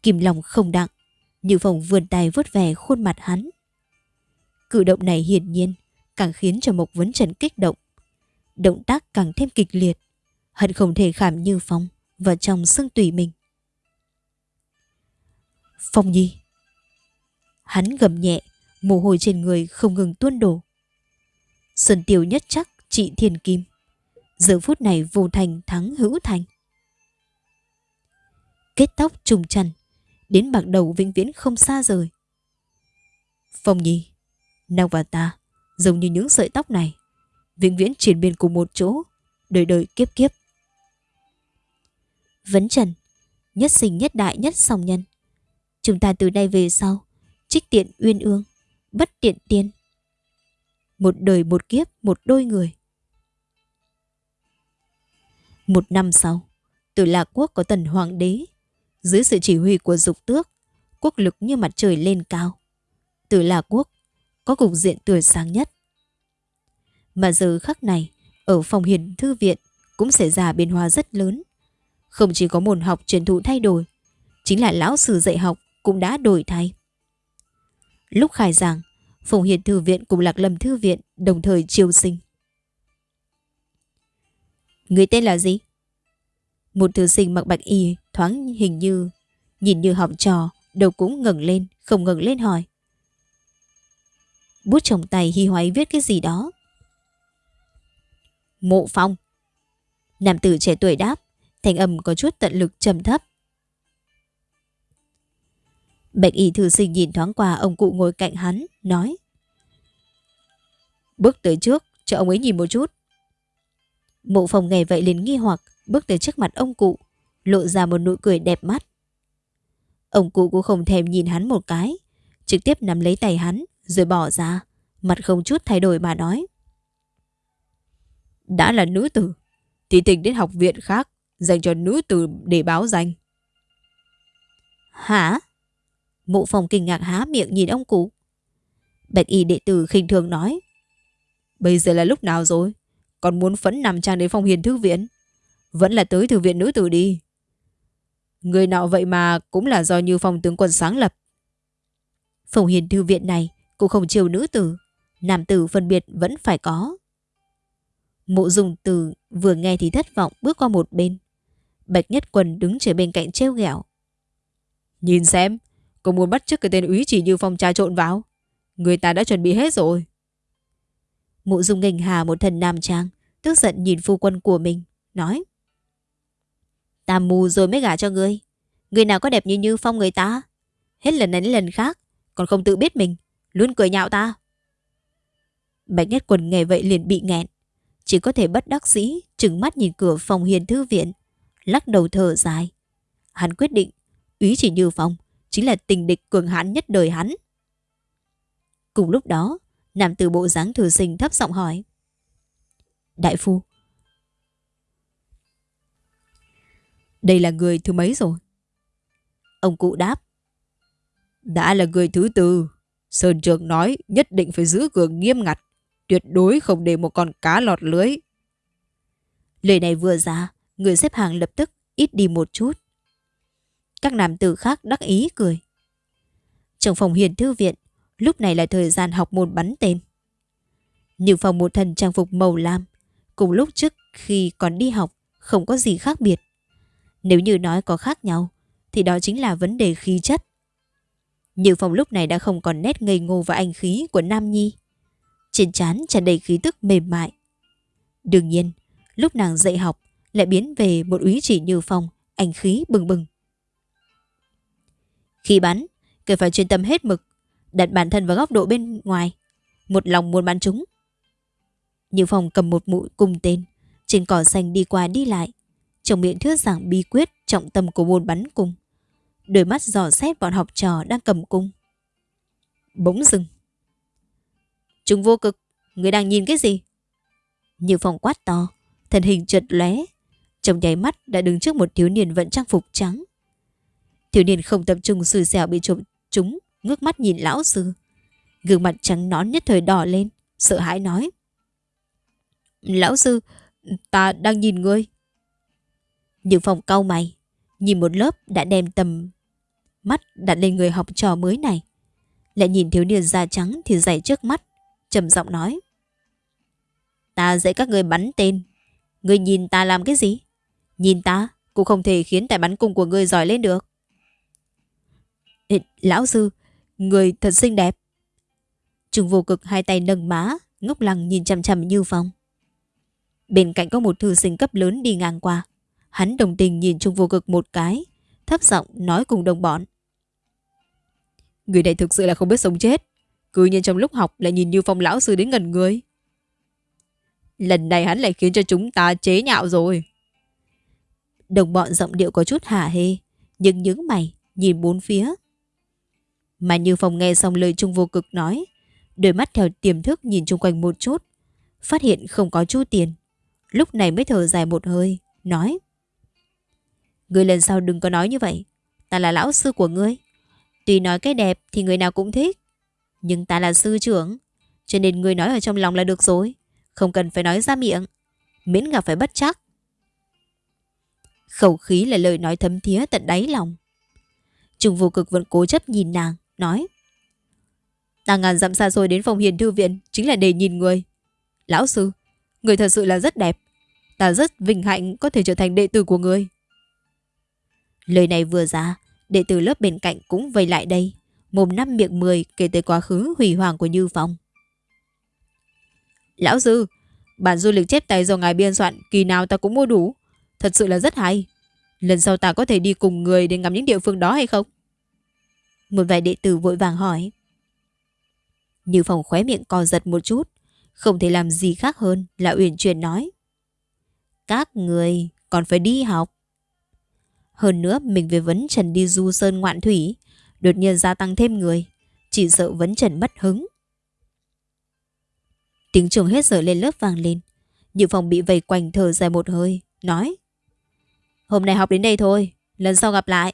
Kim lòng không đặng, như phòng vườn tay vớt về khuôn mặt hắn. Cử động này hiển nhiên, càng khiến cho Mộc Vấn Trần kích động. Động tác càng thêm kịch liệt, hận không thể khảm như phong vào trong xương tùy mình. Phong Nhi. Hắn gầm nhẹ, mồ hôi trên người không ngừng tuôn đổ. Sơn tiêu nhất chắc trị thiên kim. Giờ phút này vô thành thắng hữu thành. Kết tóc trùng trần, đến bạc đầu vĩnh viễn không xa rời. Phong Nhi, nàng và ta giống như những sợi tóc này, vĩnh viễn triển biên cùng một chỗ, đời đời kiếp kiếp. Vấn Trần, nhất sinh nhất đại nhất song nhân. Chúng ta từ đây về sau, trích tiện uyên ương, bất tiện tiên. Một đời một kiếp, một đôi người. Một năm sau, từ Lạc Quốc có tần hoàng đế. Dưới sự chỉ huy của dục tước, quốc lực như mặt trời lên cao. Từ Lạc Quốc có cục diện tươi sáng nhất. Mà giờ khắc này, ở phòng hiền thư viện cũng xảy ra biến hóa rất lớn. Không chỉ có môn học truyền thụ thay đổi, chính là lão sư dạy học cũng đã đổi thay. Lúc khai giảng, Phùng Hiền Thư Viện cùng Lạc Lâm Thư Viện đồng thời chiêu sinh. Người tên là gì? Một thư sinh mặc bạch y thoáng hình như, nhìn như học trò, đầu cũng ngẩng lên, không ngẩng lên hỏi. Bút trong tay hi hoáy viết cái gì đó. Mộ phong. Nam tử trẻ tuổi đáp, thành âm có chút tận lực trầm thấp. Bạch y thư sinh nhìn thoáng qua ông cụ ngồi cạnh hắn, nói. Bước tới trước, cho ông ấy nhìn một chút. Mộ phòng nghe vậy liền nghi hoặc, bước tới trước mặt ông cụ, lộ ra một nụ cười đẹp mắt. Ông cụ cũng không thèm nhìn hắn một cái, trực tiếp nắm lấy tay hắn, rồi bỏ ra, mặt không chút thay đổi mà nói. Đã là nữ tử, thì tình đến học viện khác, dành cho nữ tử để báo danh. Hả? Mộ phòng kinh ngạc há miệng nhìn ông cụ. Bạch y đệ tử khinh thường nói. Bây giờ là lúc nào rồi? Còn muốn phẫn nằm trang đến phòng hiền thư viện? Vẫn là tới thư viện nữ tử đi. Người nọ vậy mà cũng là do như phòng tướng quân sáng lập. Phòng hiền thư viện này cũng không chiều nữ tử, Nam tử phân biệt vẫn phải có. Mộ dùng từ vừa nghe thì thất vọng bước qua một bên. Bạch Nhất quần đứng trở bên cạnh treo ghẹo. Nhìn xem, cô muốn bắt chước cái tên úy chỉ như phong trà trộn vào. Người ta đã chuẩn bị hết rồi. mụ dung nghênh hà một thần nam trang, tức giận nhìn phu quân của mình, nói. Ta mù rồi mới gả cho ngươi. Người nào có đẹp như Như Phong người ta? Hết lần này đến lần khác, còn không tự biết mình, luôn cười nhạo ta. Bạch Nhất quần nghe vậy liền bị nghẹn. Chỉ có thể bất đắc dĩ, trừng mắt nhìn cửa phòng hiền thư viện, lắc đầu thở dài. Hắn quyết định, Ý chỉ Như Phong chính là tình địch cường hãn nhất đời hắn. Cùng lúc đó, nam tử bộ dáng thừa sinh thấp giọng hỏi. Đại phu, Đây là người thứ mấy rồi? Ông cụ đáp. Đã là người thứ tư. Sơn Trường nói nhất định phải giữ cường nghiêm ngặt. Tuyệt đối không để một con cá lọt lưới. Lời này vừa ra, người xếp hàng lập tức ít đi một chút. Các nam tử khác đắc ý cười. Trong phòng hiền thư viện, lúc này là thời gian học môn bắn tên. Như phòng một thần trang phục màu lam, cùng lúc trước khi còn đi học, không có gì khác biệt. Nếu như nói có khác nhau, thì đó chính là vấn đề khí chất. Như phòng lúc này đã không còn nét ngây ngô và anh khí của Nam Nhi. Trên trán tràn đầy khí tức mềm mại. Đương nhiên, lúc nàng dạy học lại biến về một úy chỉ Như Phong, anh khí bừng bừng. Khi bắn, cần phải chuyên tâm hết mực, đặt bản thân vào góc độ bên ngoài, một lòng muốn bắn chúng. Như Phong cầm một mũi cung tên, trên cỏ xanh đi qua đi lại, trong miệng thuyết giảng bí quyết trọng tâm của môn bắn cung. Đôi mắt dò xét bọn học trò đang cầm cung. Bỗng dừng. Trung vô cực, người đang nhìn cái gì? Như Phong quát to, thân hình chợt lóe, trong nháy mắt đã đứng trước một thiếu niên vận trang phục trắng. Thiếu niên không tập trung xui xẻo bị trộm chúng, ngước mắt nhìn lão sư. Gương mặt trắng nón nhất thời đỏ lên, sợ hãi nói. Lão sư, ta đang nhìn ngươi. Nhưng phòng cau mày, nhìn một lớp đã đem tầm mắt đặt lên người học trò mới này. Lại nhìn thiếu niên da trắng thì dày trước mắt, trầm giọng nói. Ta dạy các người bắn tên. Người nhìn ta làm cái gì? Nhìn ta cũng không thể khiến tài bắn cung của người giỏi lên được. Lão sư, người thật xinh đẹp. Trung vô cực hai tay nâng má, ngốc lăng nhìn chằm chằm như phong. Bên cạnh có một thư sinh cấp lớn đi ngang qua. Hắn đồng tình nhìn Trung vô cực một cái, thấp giọng nói cùng đồng bọn. Người này thực sự là không biết sống chết. Cứ nhiên trong lúc học lại nhìn như phong lão sư đến gần người. Lần này hắn lại khiến cho chúng ta chế nhạo rồi. Đồng bọn giọng điệu có chút hả hê, nhưng những mày nhìn bốn phía. Mà như phong nghe xong lời Trung vô cực nói, đôi mắt theo tiềm thức nhìn chung quanh một chút, phát hiện không có chu tiền. Lúc này mới thở dài một hơi, nói. người lần sau đừng có nói như vậy. Ta là lão sư của ngươi. Tuy nói cái đẹp thì người nào cũng thích. Nhưng ta là sư trưởng. Cho nên ngươi nói ở trong lòng là được rồi. Không cần phải nói ra miệng. Miễn gặp phải bất chắc. Khẩu khí là lời nói thấm thía tận đáy lòng. Trung vô cực vẫn cố chấp nhìn nàng, nói. Ta ngàn dặm xa rồi đến phòng hiền thư viện chính là để nhìn người. Lão sư, người thật sự là rất đẹp. Ta rất vinh hạnh có thể trở thành đệ tử của người. Lời này vừa ra, đệ tử lớp bên cạnh cũng vây lại đây, mồm năm miệng mười kể tới quá khứ hủy hoàng của Như Phong. Lão sư, bản du lịch chép tay do ngài biên soạn kỳ nào ta cũng mua đủ, thật sự là rất hay. Lần sau ta có thể đi cùng người để ngắm những địa phương đó hay không? Một vài đệ tử vội vàng hỏi. Như Phong khóe miệng co giật một chút, không thể làm gì khác hơn là uyển chuyển nói. Các người còn phải đi học. Hơn nữa mình về vấn trần đi du sơn ngoạn thủy, đột nhiên gia tăng thêm người, chỉ sợ vấn trần mất hứng. Tiếng trường hết giờ lên lớp vang lên. Như phòng bị vây quanh thở dài một hơi, nói. Hôm nay học đến đây thôi, lần sau gặp lại.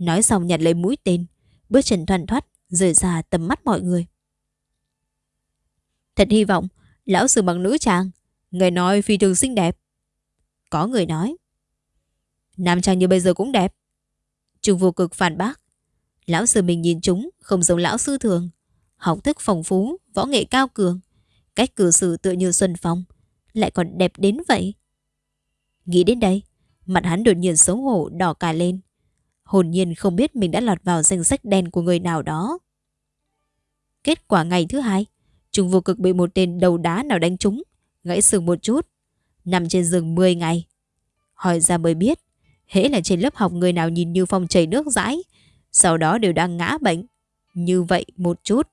Nói xong nhặt lấy mũi tên, bước chân thoăn thoát, rời ra tầm mắt mọi người. Thật hy vọng, lão sư bằng nữ trang, người nói phi thường xinh đẹp. Có người nói. Nam trang như bây giờ cũng đẹp. Trung vô cực phản bác. Lão sư mình nhìn chúng không giống lão sư thường. học thức phong phú, võ nghệ cao cường, cách cử xử tựa như Xuân Phong, lại còn đẹp đến vậy. Nghĩ đến đây, mặt hắn đột nhiên xấu hổ đỏ cả lên. Hồn nhiên không biết mình đã lọt vào danh sách đen của người nào đó. Kết quả ngày thứ hai, trùng vô cực bị một tên đầu đá nào đánh trúng, gãy xương một chút, nằm trên giường 10 ngày. Hỏi ra mới biết, hễ là trên lớp học người nào nhìn Như Phong chảy nước rãi, sau đó đều đang ngã bệnh. Như vậy một chút.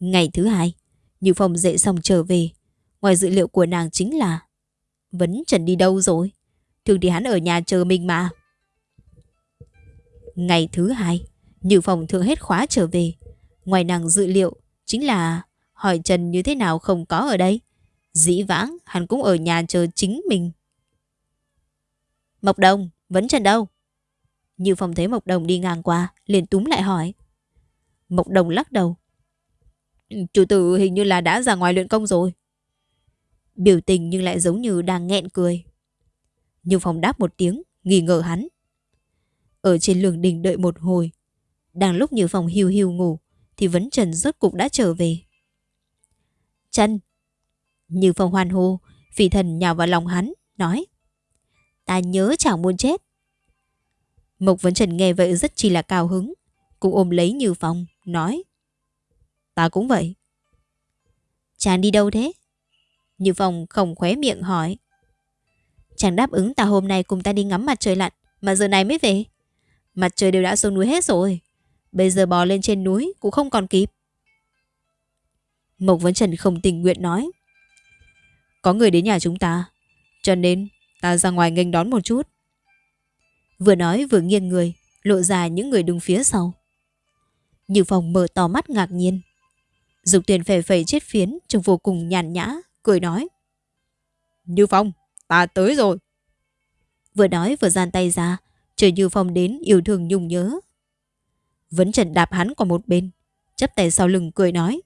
Ngày thứ hai, Như Phong dậy xong trở về. Ngoài dự liệu của nàng chính là Vấn Trần đi đâu rồi? Thường thì hắn ở nhà chờ mình mà. Ngày thứ hai, Như Phong thường hết khóa trở về. Ngoài nàng dự liệu, chính là hỏi Trần như thế nào không có ở đây. Dĩ vãng, hắn cũng ở nhà chờ chính mình. Mộc Đồng, Vấn Trần đâu? Như Phong thấy Mộc Đồng đi ngang qua, liền túm lại hỏi. Mộc Đồng lắc đầu. Chủ tử hình như là đã ra ngoài luyện công rồi. Biểu tình nhưng lại giống như đang nghẹn cười. Như Phong đáp một tiếng, nghi ngờ hắn. Ở trên lường đình đợi một hồi. Đang lúc Như Phong hiu hiu ngủ, thì Vấn Trần rốt cục đã trở về. Trần! Như Phong hoan hô, phỉ thần nhào vào lòng hắn, nói. Ta nhớ chẳng muốn chết. Mộc Vấn Trần nghe vậy rất chi là cao hứng, cũng ôm lấy Như Phong, nói. Ta cũng vậy. Chàng đi đâu thế? Như Phong không khóe miệng hỏi. Chàng đáp ứng ta hôm nay cùng ta đi ngắm mặt trời lặn, mà giờ này mới về. Mặt trời đều đã xuống núi hết rồi. Bây giờ bò lên trên núi cũng không còn kịp. Mộc Vấn Trần không tình nguyện nói. Có người đến nhà chúng ta, cho nên ta ra ngoài nghênh đón một chút. Vừa nói vừa nghiêng người, lộ ra những người đứng phía sau. Như Phong mở to mắt ngạc nhiên. Dục tiền phè phẩy chết phiến trông vô cùng nhàn nhã, cười nói. Như Phong, ta tới rồi. Vừa nói vừa gian tay ra, chờ Như Phong đến yêu thương nhung nhớ. Vấn Trần đạp hắn qua một bên, chấp tay sau lưng cười nói.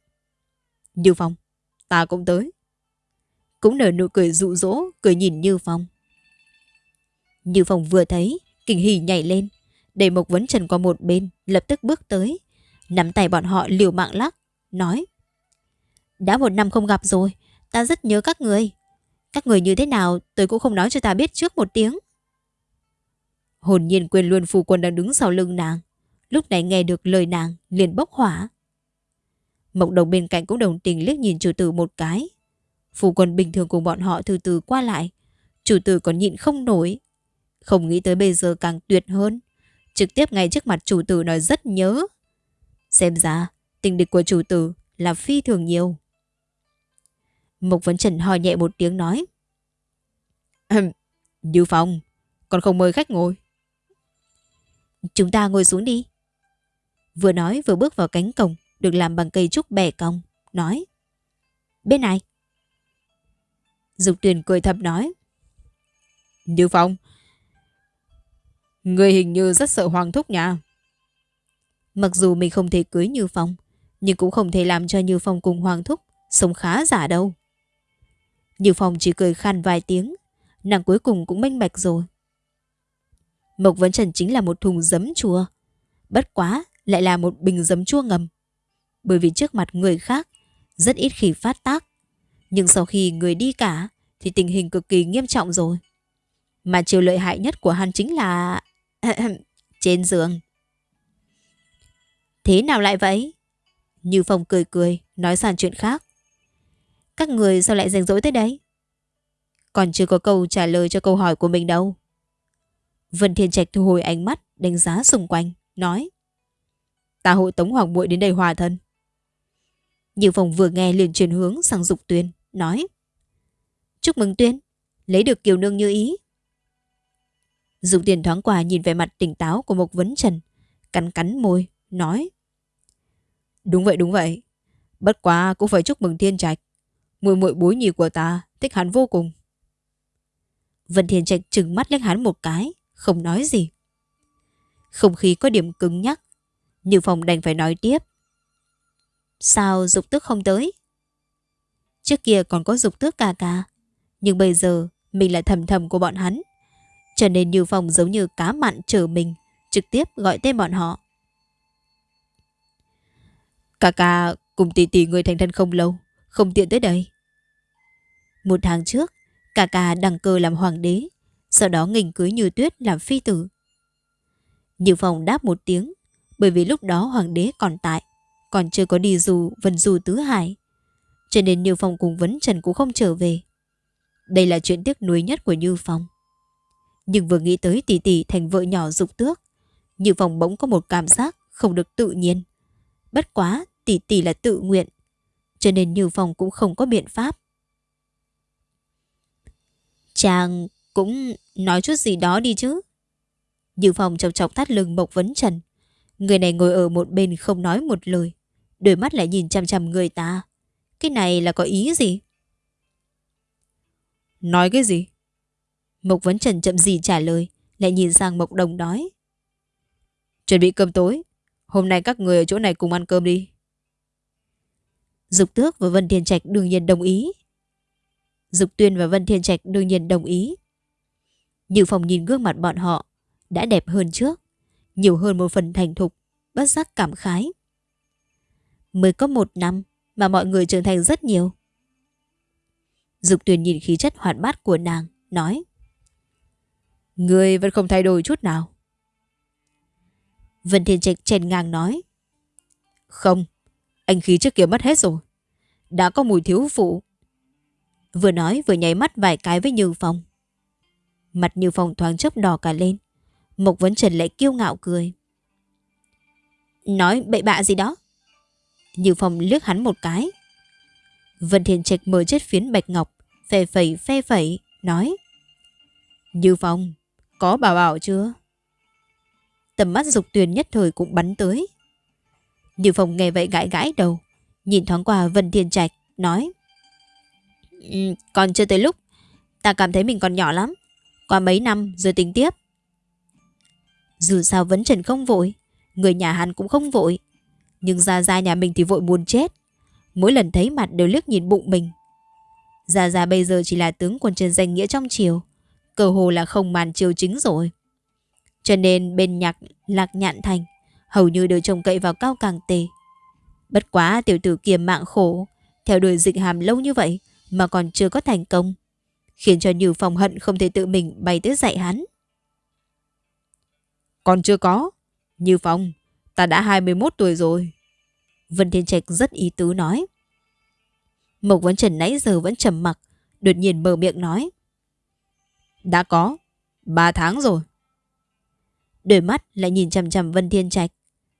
Như Phong, ta cũng tới. Cũng nở nụ cười dụ dỗ, cười nhìn Như Phong. Như Phong vừa thấy, kinh hỉ nhảy lên, đẩy Mộc Vấn Trần qua một bên, lập tức bước tới, nắm tay bọn họ liều mạng lắc, nói. Đã một năm không gặp rồi, ta rất nhớ các người. Các người như thế nào tôi cũng không nói cho ta biết trước một tiếng. Hồn nhiên quên luôn phu quân đang đứng sau lưng nàng. Lúc này nghe được lời nàng liền bốc hỏa. Mộc đồng bên cạnh cũng đồng tình liếc nhìn chủ tử một cái. Phu quân bình thường cùng bọn họ từ từ qua lại. Chủ tử còn nhịn không nổi. Không nghĩ tới bây giờ càng tuyệt hơn. Trực tiếp ngay trước mặt chủ tử nói rất nhớ. Xem ra tình địch của chủ tử là phi thường nhiều. Mộc Vấn Trần hò nhẹ một tiếng nói. Như Phong, còn không mời khách ngồi. Chúng ta ngồi xuống đi. Vừa nói vừa bước vào cánh cổng được làm bằng cây trúc bẻ cong, nói. Bên này. Dục Tuyền cười thầm nói. Như Phong, người hình như rất sợ Hoàng Thúc nhà. Mặc dù mình không thể cưới Như Phong, nhưng cũng không thể làm cho Như Phong cùng Hoàng Thúc sống khá giả đâu. Như Phong chỉ cười khan vài tiếng, nàng cuối cùng cũng minh bạch rồi. Mộc Vấn Trần chính là một thùng giấm chua. Bất quá lại là một bình giấm chua ngầm. Bởi vì trước mặt người khác rất ít khi phát tác. Nhưng sau khi người đi cả thì tình hình cực kỳ nghiêm trọng rồi. Mà chiều lợi hại nhất của hắn chính là... trên giường. Thế nào lại vậy? Như Phong cười cười, nói sang chuyện khác. Các người sao lại rảnh rỗi tới đấy? Còn chưa có câu trả lời cho câu hỏi của mình đâu. Vân Thiên Trạch thu hồi ánh mắt, đánh giá xung quanh, nói. Ta hội tống hoàng muội đến đây hòa thân. Như Phong vừa nghe liền chuyển hướng sang Dục Tuyên, nói. Chúc mừng Tuyên, lấy được kiều nương như ý. Dục Tuyên thoáng qua nhìn về mặt tỉnh táo của Mộc Vấn Trần, cắn cắn môi, nói. Đúng vậy, đúng vậy. Bất quá cũng phải chúc mừng Thiên Trạch. Muội muội bối nhì của ta thích hắn vô cùng. Vân Thiên Trạch trừng mắt liếc hắn một cái, không nói gì. Không khí có điểm cứng nhắc, Như Phong đành phải nói tiếp. Sao dục tước không tới? Trước kia còn có dục tước ca ca, nhưng bây giờ mình là thầm thầm của bọn hắn. Cho nên Như Phong giống như cá mặn chờ mình, trực tiếp gọi tên bọn họ. Cà ca cùng tỷ tỷ người thành thân không lâu, không tiện tới đây. Một tháng trước, cà ca đăng cơ làm hoàng đế, sau đó nghình cưới như tuyết làm phi tử. Như Phong đáp một tiếng, bởi vì lúc đó hoàng đế còn tại, còn chưa có đi dù vần dù tứ hải. Cho nên Như Phong cùng Vấn Trần cũng không trở về. Đây là chuyện tiếc nuối nhất của Như Phong. Nhưng vừa nghĩ tới tỷ tỷ thành vợ nhỏ dục tước, Như Phong bỗng có một cảm giác không được tự nhiên. Bất quá tỷ tỷ là tự nguyện, cho nên Như Phong cũng không có biện pháp. Chàng cũng nói chút gì đó đi chứ. Như Phong chọc chọc thắt lưng Mộc Vấn Trần. Người này ngồi ở một bên không nói một lời. Đôi mắt lại nhìn chăm chăm người ta. Cái này là có ý gì? Nói cái gì? Mộc Vấn Trần chậm gì trả lời. Lại nhìn sang Mộc Đồng nói. Chuẩn bị cơm tối. Hôm nay các người ở chỗ này cùng ăn cơm đi. Dục Tước và Vân Thiên Trạch đương nhiên đồng ý. Dục Tuyên và Vân Thiên Trạch đương nhiên đồng ý. Như Phong nhìn gương mặt bọn họ đã đẹp hơn trước, nhiều hơn một phần thành thục, bất giác cảm khái. Mới có một năm mà mọi người trưởng thành rất nhiều. Dục Tuyền nhìn khí chất hoạt bát của nàng, nói Người vẫn không thay đổi chút nào. Vân Thiên Trạch chèn ngang nói Không, anh khí trước kia mất hết rồi. Đã có mùi thiếu phụ. Vừa nói vừa nháy mắt vài cái với Như Phong. Mặt Như Phong thoáng chốc đỏ cả lên. Mộc Vấn Trần lại kiêu ngạo cười. Nói bậy bạ gì đó. Như Phong liếc hắn một cái. Vân Thiên Trạch mở chết phiến bạch ngọc, Phè phẩy phè phẩy, nói. Như Phong, có bảo bảo chưa? Tầm mắt dục tuyền nhất thời cũng bắn tới. Như Phong nghe vậy gãi gãi đầu, nhìn thoáng qua Vân Thiên Trạch, nói. Ừ, còn chưa tới lúc, ta cảm thấy mình còn nhỏ lắm. Qua mấy năm rồi tính tiếp. Dù sao vấn trần không vội, người nhà hắn cũng không vội. Nhưng Gia Gia nhà mình thì vội buồn chết. Mỗi lần thấy mặt đều liếc nhìn bụng mình. Gia Gia bây giờ chỉ là tướng quân trên danh nghĩa trong triều. Cơ hồ là không màn triều chính rồi. Cho nên bên nhạc lạc nhạn thành hầu như đều trông cậy vào cao càng tề. Bất quá tiểu tử kiềm mạng khổ, theo đuổi dịch hàm lâu như vậy mà còn chưa có thành công, khiến cho Như Phong hận không thể tự mình bay tới dạy hắn. Còn chưa có. Như Phong, ta đã 21 tuổi rồi. Vân Thiên Trạch rất ý tứ nói. Mộc Vấn Trần nãy giờ vẫn trầm mặc, đột nhiên mở miệng nói. Đã có, 3 tháng rồi. Đôi mắt lại nhìn chằm chằm Vân Thiên Trạch,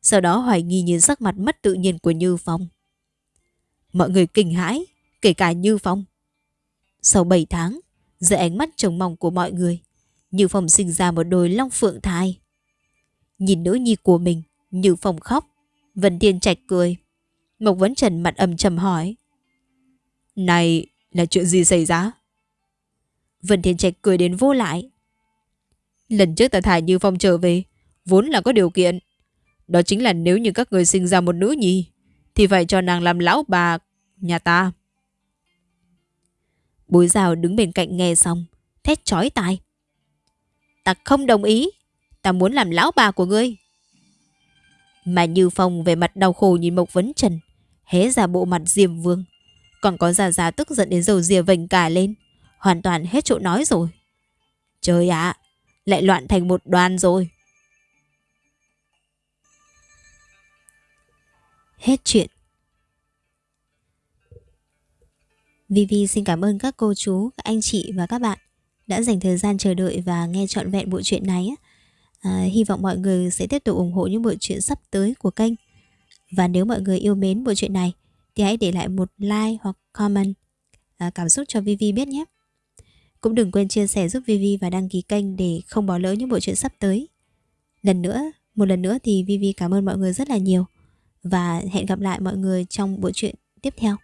sau đó hoài nghi nhìn sắc mặt mất tự nhiên của Như Phong. Mọi người kinh hãi, kể cả Như Phong. Sau 7 tháng, dưới ánh mắt trông mong của mọi người, Như Phong sinh ra một đôi long phượng thai. Nhìn nữ nhi của mình, Như Phong khóc, Vân Thiên Trạch cười. Mộc Vấn Trần mặt âm trầm hỏi. Này, là chuyện gì xảy ra? Vân Thiên Trạch cười đến vô lại. Lần trước ta thả Như Phong trở về, vốn là có điều kiện. Đó chính là nếu như các người sinh ra một nữ nhi, thì phải cho nàng làm lão bà nhà ta. Bối rào đứng bên cạnh nghe xong, thét chói tai. Ta không đồng ý, ta muốn làm lão bà của ngươi. Mà Như Phong về mặt đau khổ nhìn Mộc Vấn Trần, hé ra bộ mặt diềm vương. Còn có già già tức giận đến dầu dìa vành cả lên, hoàn toàn hết chỗ nói rồi. Trời ạ, lại loạn thành một đoàn rồi. Hết chuyện. Vivi xin cảm ơn các cô chú, các anh chị và các bạn đã dành thời gian chờ đợi và nghe trọn vẹn bộ truyện này. À, hy vọng mọi người sẽ tiếp tục ủng hộ những bộ truyện sắp tới của kênh. Và nếu mọi người yêu mến bộ truyện này thì hãy để lại một like hoặc comment à, cảm xúc cho Vivi biết nhé. Cũng đừng quên chia sẻ giúp Vivi và đăng ký kênh để không bỏ lỡ những bộ truyện sắp tới. Lần nữa, một lần nữa thì Vivi cảm ơn mọi người rất là nhiều và hẹn gặp lại mọi người trong bộ truyện tiếp theo.